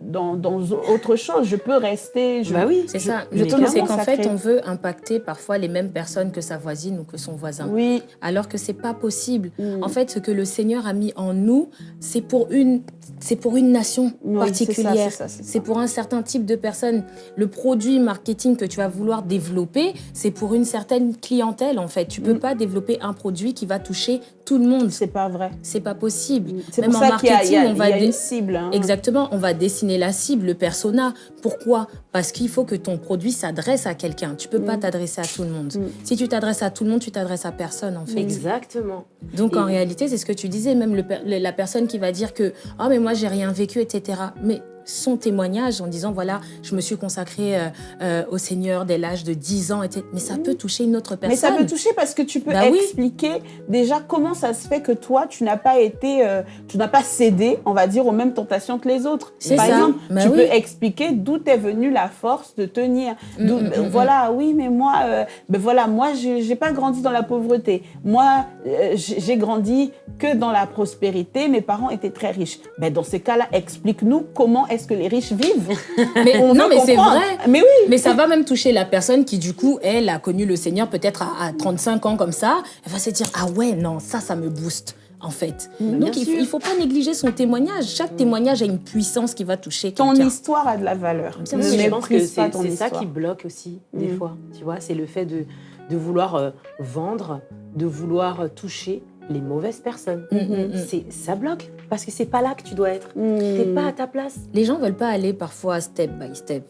dans, autre chose. Je peux rester. Je, bah oui, c'est ça. c'est qu'en fait, on veut impacter parfois les mêmes personnes que sa voisine ou que son voisin. Oui. Alors que c'est pas possible. Mm. En fait, ce que le Seigneur a mis en nous, c'est pour une, c'est pour une nation particulière. C'est pour un certain type de personnes. Le produit marketing que tu vas vouloir développer, c'est pour une certaine clientèle en fait. Tu peux mm. pas développer un produit qui va toucher tout le monde. C'est pas vrai. C'est pas possible. Pour en ça qu'il y, a, on va une cible. Hein. Exactement. On va dessiner la cible, le persona. Pourquoi? Parce qu'il faut que ton produit s'adresse à quelqu'un. Tu peux pas mm. t'adresser à tout le monde. Mm. Si tu t'adresses à tout le monde, tu t'adresses à personne, en fait. Exactement. Donc, en réalité, c'est ce que tu disais, même le, la personne qui va dire que « Oh, mais moi, j'ai rien vécu, etc. » Mais son témoignage en disant voilà, je me suis consacrée euh, euh, au Seigneur dès l'âge de 10 ans, etc. Mais ça peut toucher une autre personne. Mais ça peut toucher parce que tu peux bah expliquer déjà comment ça se fait que toi, tu n'as pas été, euh, tu n'as pas cédé, on va dire, aux mêmes tentations que les autres. Par exemple, bah tu peux expliquer d'où est venue la force de tenir. Mm, mm, mm, voilà, oui, mais moi, ben voilà, moi, j'ai pas grandi dans la pauvreté. Moi, j'ai grandi que dans la prospérité. Mes parents étaient très riches. Ben, dans ces cas-là, explique-nous comment est-ce que les riches vivent? Mais, Non, mais c'est vrai. Mais oui. Mais ça va même toucher la personne qui, du coup, elle a connu le Seigneur peut-être à, 35 ans comme ça. Elle va se dire, ah ouais, non, ça, ça me booste en fait. Donc, il ne faut, pas négliger son témoignage. Chaque mm. témoignage a une puissance qui va toucher Ton histoire a de la valeur. je pense que c'est ça qui bloque aussi, des mm. fois. Tu vois, c'est le fait de, de vouloir euh, vendre, de vouloir euh, toucher les mauvaises personnes. Mm. c'est Ça bloque parce que c'est pas là que tu dois être. Tu n'es pas à ta place. Les gens veulent pas aller parfois step by step.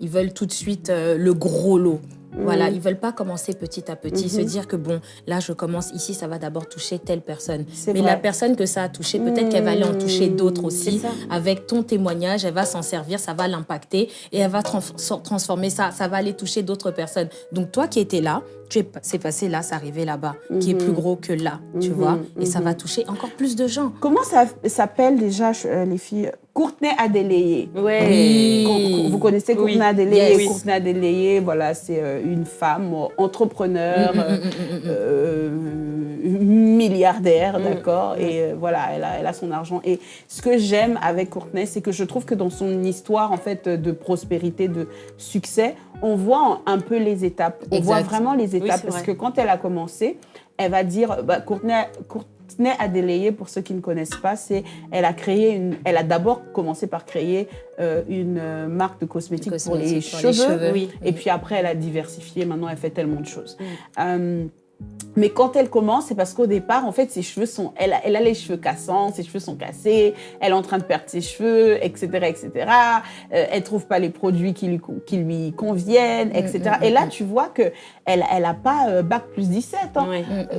Ils veulent tout de suite euh, le gros lot. Voilà, ils veulent pas commencer petit à petit, se dire que bon, là je commence ici, ça va d'abord toucher telle personne. Mais la personne que ça a touché, peut-être qu'elle va aller en toucher d'autres aussi. Avec ton témoignage, elle va s'en servir, ça va l'impacter et elle va transformer ça, ça va aller toucher d'autres personnes. Donc toi qui étais là, c'est passé là, c'est arrivé là-bas, qui est plus mhm. gros que là, tu mhm. vois, et ça va mhm. toucher encore plus de gens. Comment ça s'appelle déjà, euh, les filles? Courtenay Adélayé. Oui. Vous connaissez Courtenay Adélayé Courtenay Adélayé, voilà, c'est euh, une femme entrepreneur, euh, milliardaire, d'accord? Et voilà, elle a, elle a son argent. Et ce que j'aime avec Courtenay, c'est que je trouve que dans son histoire, en fait, de prospérité, de succès, on voit un peu les étapes. On voit vraiment les étapes parce que quand elle a commencé, elle va dire, bah, Courtenay, Courtenay Adélayé, pour ceux qui ne connaissent pas, c'est elle a créé une, elle a d'abord commencé par créer euh, une euh, marque de cosmétiques pour les cheveux, et puis après elle a diversifié. Maintenant, elle fait tellement de choses. Euh, mais quand elle commence, c'est parce qu'au départ, en fait, ses cheveux sont, elle, elle, a les cheveux cassants, ses cheveux sont cassés, elle est en train de perdre ses cheveux, etc., etc. Euh, elle trouve pas les produits qui lui, qui lui conviennent, etc. Mm, mm, et là, mm, tu vois que elle, elle a pas euh, bac plus 17. Hein.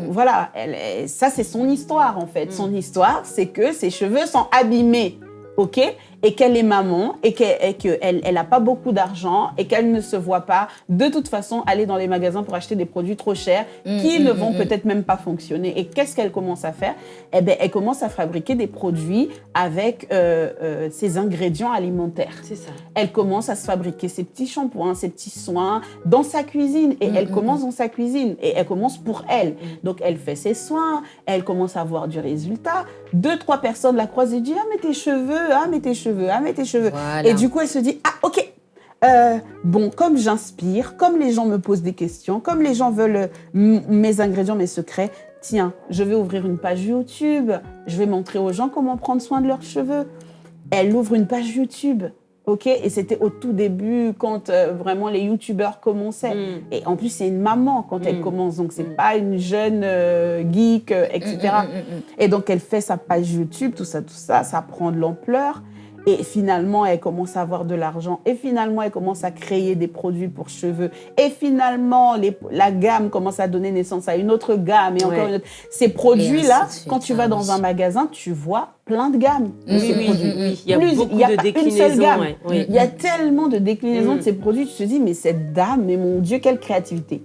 Voilà, elle, ça c'est son histoire en fait. Son histoire, c'est que ses cheveux sont abîmés, ok? Et qu'elle est maman et qu'elle n'a pas beaucoup d'argent et qu'elle ne se voit pas de toute façon aller dans les magasins pour acheter des produits trop chers mmh, qui mmh, ne vont mmh, peut-être même pas fonctionner. Et qu'est-ce qu'elle commence à faire? Eh bien, elle commence à fabriquer des produits avec euh, euh, ses ingrédients alimentaires. C'est ça. Elle commence à se fabriquer ses petits shampoings, ses petits soins dans sa cuisine. Et elle commence dans sa cuisine. Et elle commence pour elle. Donc, elle fait ses soins. Elle commence à avoir du résultat. Deux, trois personnes la croisent et disent « Ah, mais tes cheveux, ah, mais tes cheveux cheveux, ah, tes cheveux. Et du coup, elle se dit, ah, ok, euh, bon, comme j'inspire, comme les gens me posent des questions, comme les gens veulent euh, mes ingrédients, mes secrets, tiens, je vais ouvrir une page YouTube, je vais montrer aux gens comment prendre soin de leurs cheveux. Elle ouvre une page YouTube. OK? Et c'était au tout début, quand euh, vraiment les youtubeurs commençaient. Mm. Et en plus, c'est une maman quand elle mm. commence, donc c'est mm. pas une jeune geek, etc. Et donc, elle fait sa page YouTube, tout ça, tout ça, ça prend de l'ampleur. Et finalement, elle commence à avoir de l'argent. Et finalement, elle commence à créer des produits pour cheveux. Et finalement, les, la gamme commence à donner naissance à une autre gamme. Et encore une autre. Ces produits-là, quand tu vas dans un magasin, tu vois plein de gammes. Oui, oui, oui, Il y a beaucoup de déclinaisons. Il y a tellement de déclinaisons de mm. ces produits. Tu te dis, mais cette dame, mais mon Dieu, quelle créativité.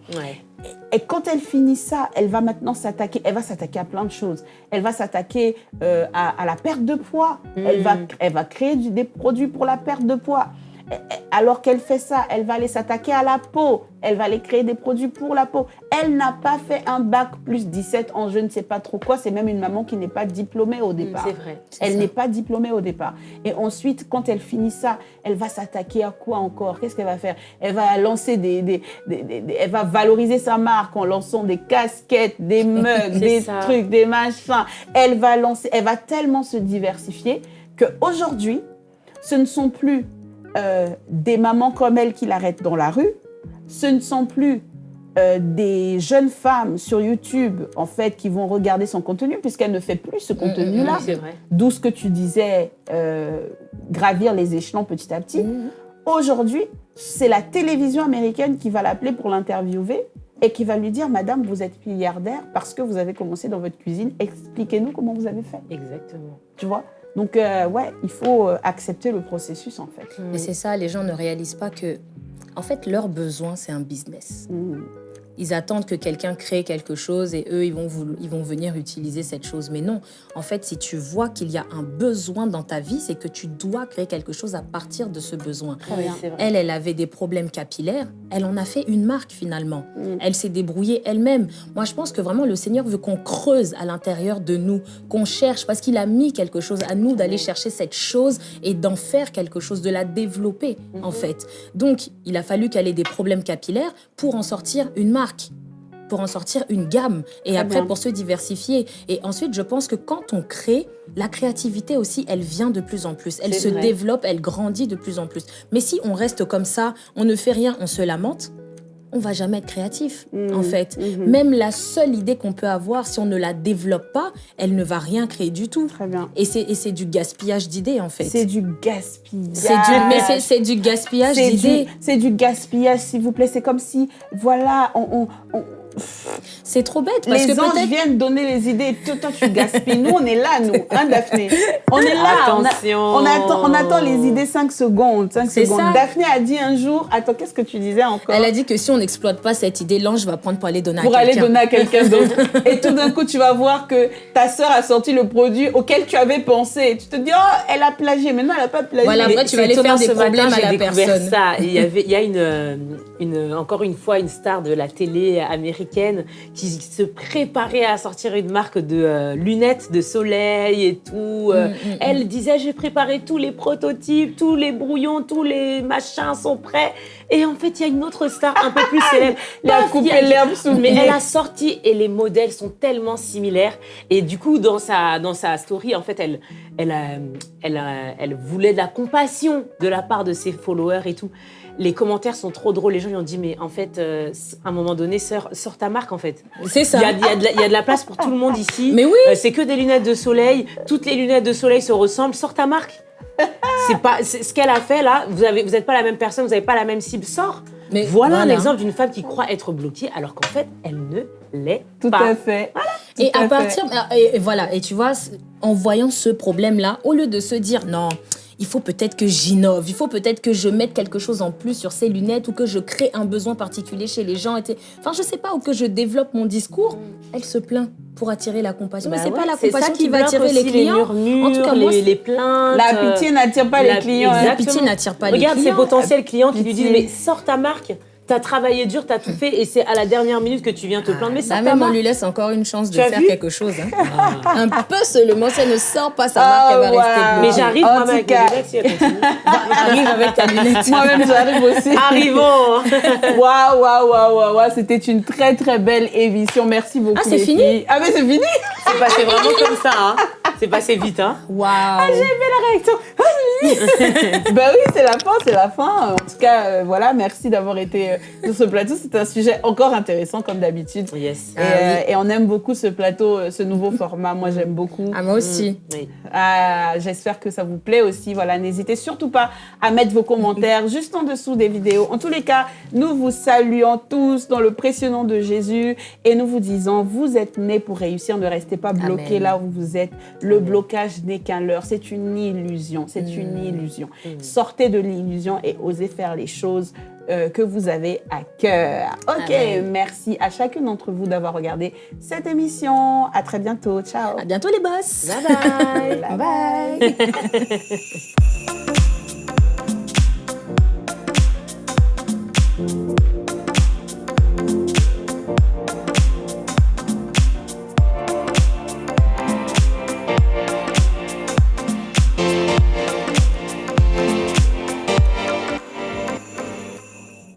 Et quand elle finit ça, elle va maintenant s'attaquer, elle va s'attaquer à plein de choses. Elle va s'attaquer euh, à, la perte de poids. Elle, va, mm. elle va créer des produits pour la perte de poids. Alors qu'elle fait ça, elle va aller s'attaquer à la peau. Elle va aller créer des produits pour la peau. Elle n'a pas fait un bac plus 17 en je ne sais pas trop quoi. C'est même une maman qui n'est pas diplômée au départ. C'est vrai. Elle n'est pas diplômée au départ. Et ensuite, quand elle finit ça, elle va s'attaquer à quoi encore? Qu'est-ce qu'elle va faire? Elle va lancer des, des, Elle va valoriser sa marque en lançant des casquettes, des mugs, des trucs, des machins. Elle va lancer... Elle va tellement se diversifier qu'aujourd'hui, ce ne sont plus euh, des mamans comme elle qui l'arrêtent dans la rue, ce ne sont plus euh, des jeunes femmes sur YouTube, en fait, qui vont regarder son contenu, puisqu'elle ne fait plus ce mm, mm, contenu-là. C'est vrai. D'où ce que tu disais, euh, gravir les échelons petit à petit. Mm, Aujourd'hui, c'est la télévision américaine qui va l'appeler pour l'interviewer et qui va lui dire, Madame, vous êtes milliardaire parce que vous avez commencé dans votre cuisine. Expliquez-nous comment vous avez fait. Exactement. Tu vois? Donc, euh, ouais, il faut euh, accepter le processus, en fait. Et c'est ça, les gens ne réalisent pas que, en fait, leur besoin, c'est un business. Mmh. Ils attendent que quelqu'un crée quelque chose et eux, ils vont, ils vont venir utiliser cette chose. Mais non, en fait, si tu vois qu'il y a un besoin dans ta vie, c'est que tu dois créer quelque chose à partir de ce besoin. Elle, elle avait des problèmes capillaires. Elle en a fait une marque finalement. Mm. Elle s'est débrouillée elle-même. Moi, je pense que vraiment, le Seigneur veut qu'on creuse à l'intérieur de nous, qu'on cherche, parce qu'il a mis quelque chose à nous d'aller chercher cette chose et d'en faire quelque chose, de la développer, en mm-hmm. fait. Donc, il a fallu qu'elle ait des problèmes capillaires pour en sortir une marque pour en sortir une gamme et après pour se diversifier. Et ensuite, je pense que quand on crée, la créativité aussi, elle vient de plus en plus. Elle se développe, elle grandit de plus en plus. Mais si on reste comme ça, on ne fait rien, on se lamente, on va jamais être créatif, en mmh, fait. Mmh. Même la seule idée qu'on peut avoir, si on ne la développe pas, elle ne va rien créer du tout. Très bien. Et c'est du gaspillage d'idées, en fait. C'est du gaspillage. Du, mais c'est du gaspillage d'idées. C'est du gaspillage, s'il vous plaît. C'est comme si, voilà, on c'est trop bête. Parce les anges viennent donner les idées. Toi, toi, tu gaspilles. Nous, on est là, nous, hein, Daphné On est là. Attention. On, attend, on attend les idées 5 secondes. 5 secondes. Ça. Daphné a dit un jour, attends, qu'est-ce que tu disais encore? Elle a dit que si on n'exploite pas cette idée, l'ange va prendre pour aller donner à quelqu'un. Pour aller donner à quelqu'un d'autre. Et tout d'un coup, tu vas voir que ta sœur a sorti le produit auquel tu avais pensé. Tu te dis, oh, elle a plagié. Maintenant, elle n'a pas plagié. Voilà, après, tu vas aller faire des problèmes à la personne. Ça. Il y, avait, il y a une, une, encore une fois une star de la télé américaine qui se préparait à sortir une marque de euh, lunettes de soleil et tout. Euh. Mm, mm, mm. Elle disait, j'ai préparé tous les prototypes, tous les brouillons, tous les machins sont prêts. Et en fait, il y a une autre star un peu plus célèbre. La coupé l'herbe sous Mais elle a sorti et les modèles sont tellement similaires. Et du coup, dans sa, dans sa story, en fait, elle, elle, elle, elle voulait de la compassion de la part de ses followers et tout les commentaires sont trop drôles. Les gens ils ont dit, mais en fait, euh, à un moment donné, sors, ta marque, en fait. C'est ça. Il y, a, de la place pour tout le monde ici. Mais oui. Euh, c'est que des lunettes de soleil. Toutes les lunettes de soleil se ressemblent. Sors ta marque. c'est pas ce qu'elle a fait là. Vous avez, vous n'êtes pas la même personne. Vous n'avez pas la même cible. Sors. Mais voilà, un exemple d'une femme qui croit être bloquée alors qu'en fait, elle ne l'est pas. Tout à fait. et à partir, et voilà, et tu vois, en voyant ce problème-là, au lieu de se dire non, il faut peut-être que j'innove, il faut peut-être que je mette quelque chose en plus sur ces lunettes ou que je crée un besoin particulier chez les gens. Enfin, je sais pas, ou que je développe mon discours. Elle se plaint pour attirer la compassion. mais bah c'est pas la compassion qui, va attirer les clients. en tout cas, les, les plaintes. La pitié n'attire pas les clients. La pitié n'attire pas les clients. Regarde ces potentiels clients qui lui disent mais sors ta marque. T'as travaillé dur, t'as tout fait, et c'est à la dernière minute que tu viens te plaindre. Mais ça, même on lui laisse encore une chance de faire quelque chose. Hein. Ah. Un peu seulement, si elle ne sort pas sa marque, elle va oh, rester Mais j'arrive moi-même avec cas... si Arrive avec ta lunette. Moi-même, j'arrive aussi. Arrivons. Waouh, waouh, waouh, waouh, C'était une très, très belle émission. Merci beaucoup. Ah, c'est fini Ah, mais c'est fini C'est passé vraiment comme ça. Hein. C'est passé vite. Hein. Waouh. Ah, j'ai aimé la réaction. ben oui, c'est la fin, c'est la fin. En tout cas, euh, voilà, merci d'avoir été euh, sur ce plateau. C'est un sujet encore intéressant, comme d'habitude. Yes. Et, euh, ah on aime beaucoup ce plateau, ce nouveau format. Moi, j'aime beaucoup. Ah, moi aussi. Mm. Ah, J'espère que ça vous plaît aussi. Voilà, n'hésitez surtout pas à mettre vos commentaires juste en dessous des vidéos. En tous les cas, nous vous saluons tous dans le précieux nom de Jésus et nous vous disons, vous êtes nés pour réussir. Ne restez pas bloqués là où vous êtes. Le blocage n'est qu'un leurre. C'est une illusion. C'est une illusion. Mm. Sortez de l'illusion et osez faire les choses euh, que vous avez à cœur. Ok, merci à chacune d'entre vous d'avoir regardé cette émission. À très bientôt. Ciao. À bientôt les boss. Bye. bye bye. bye.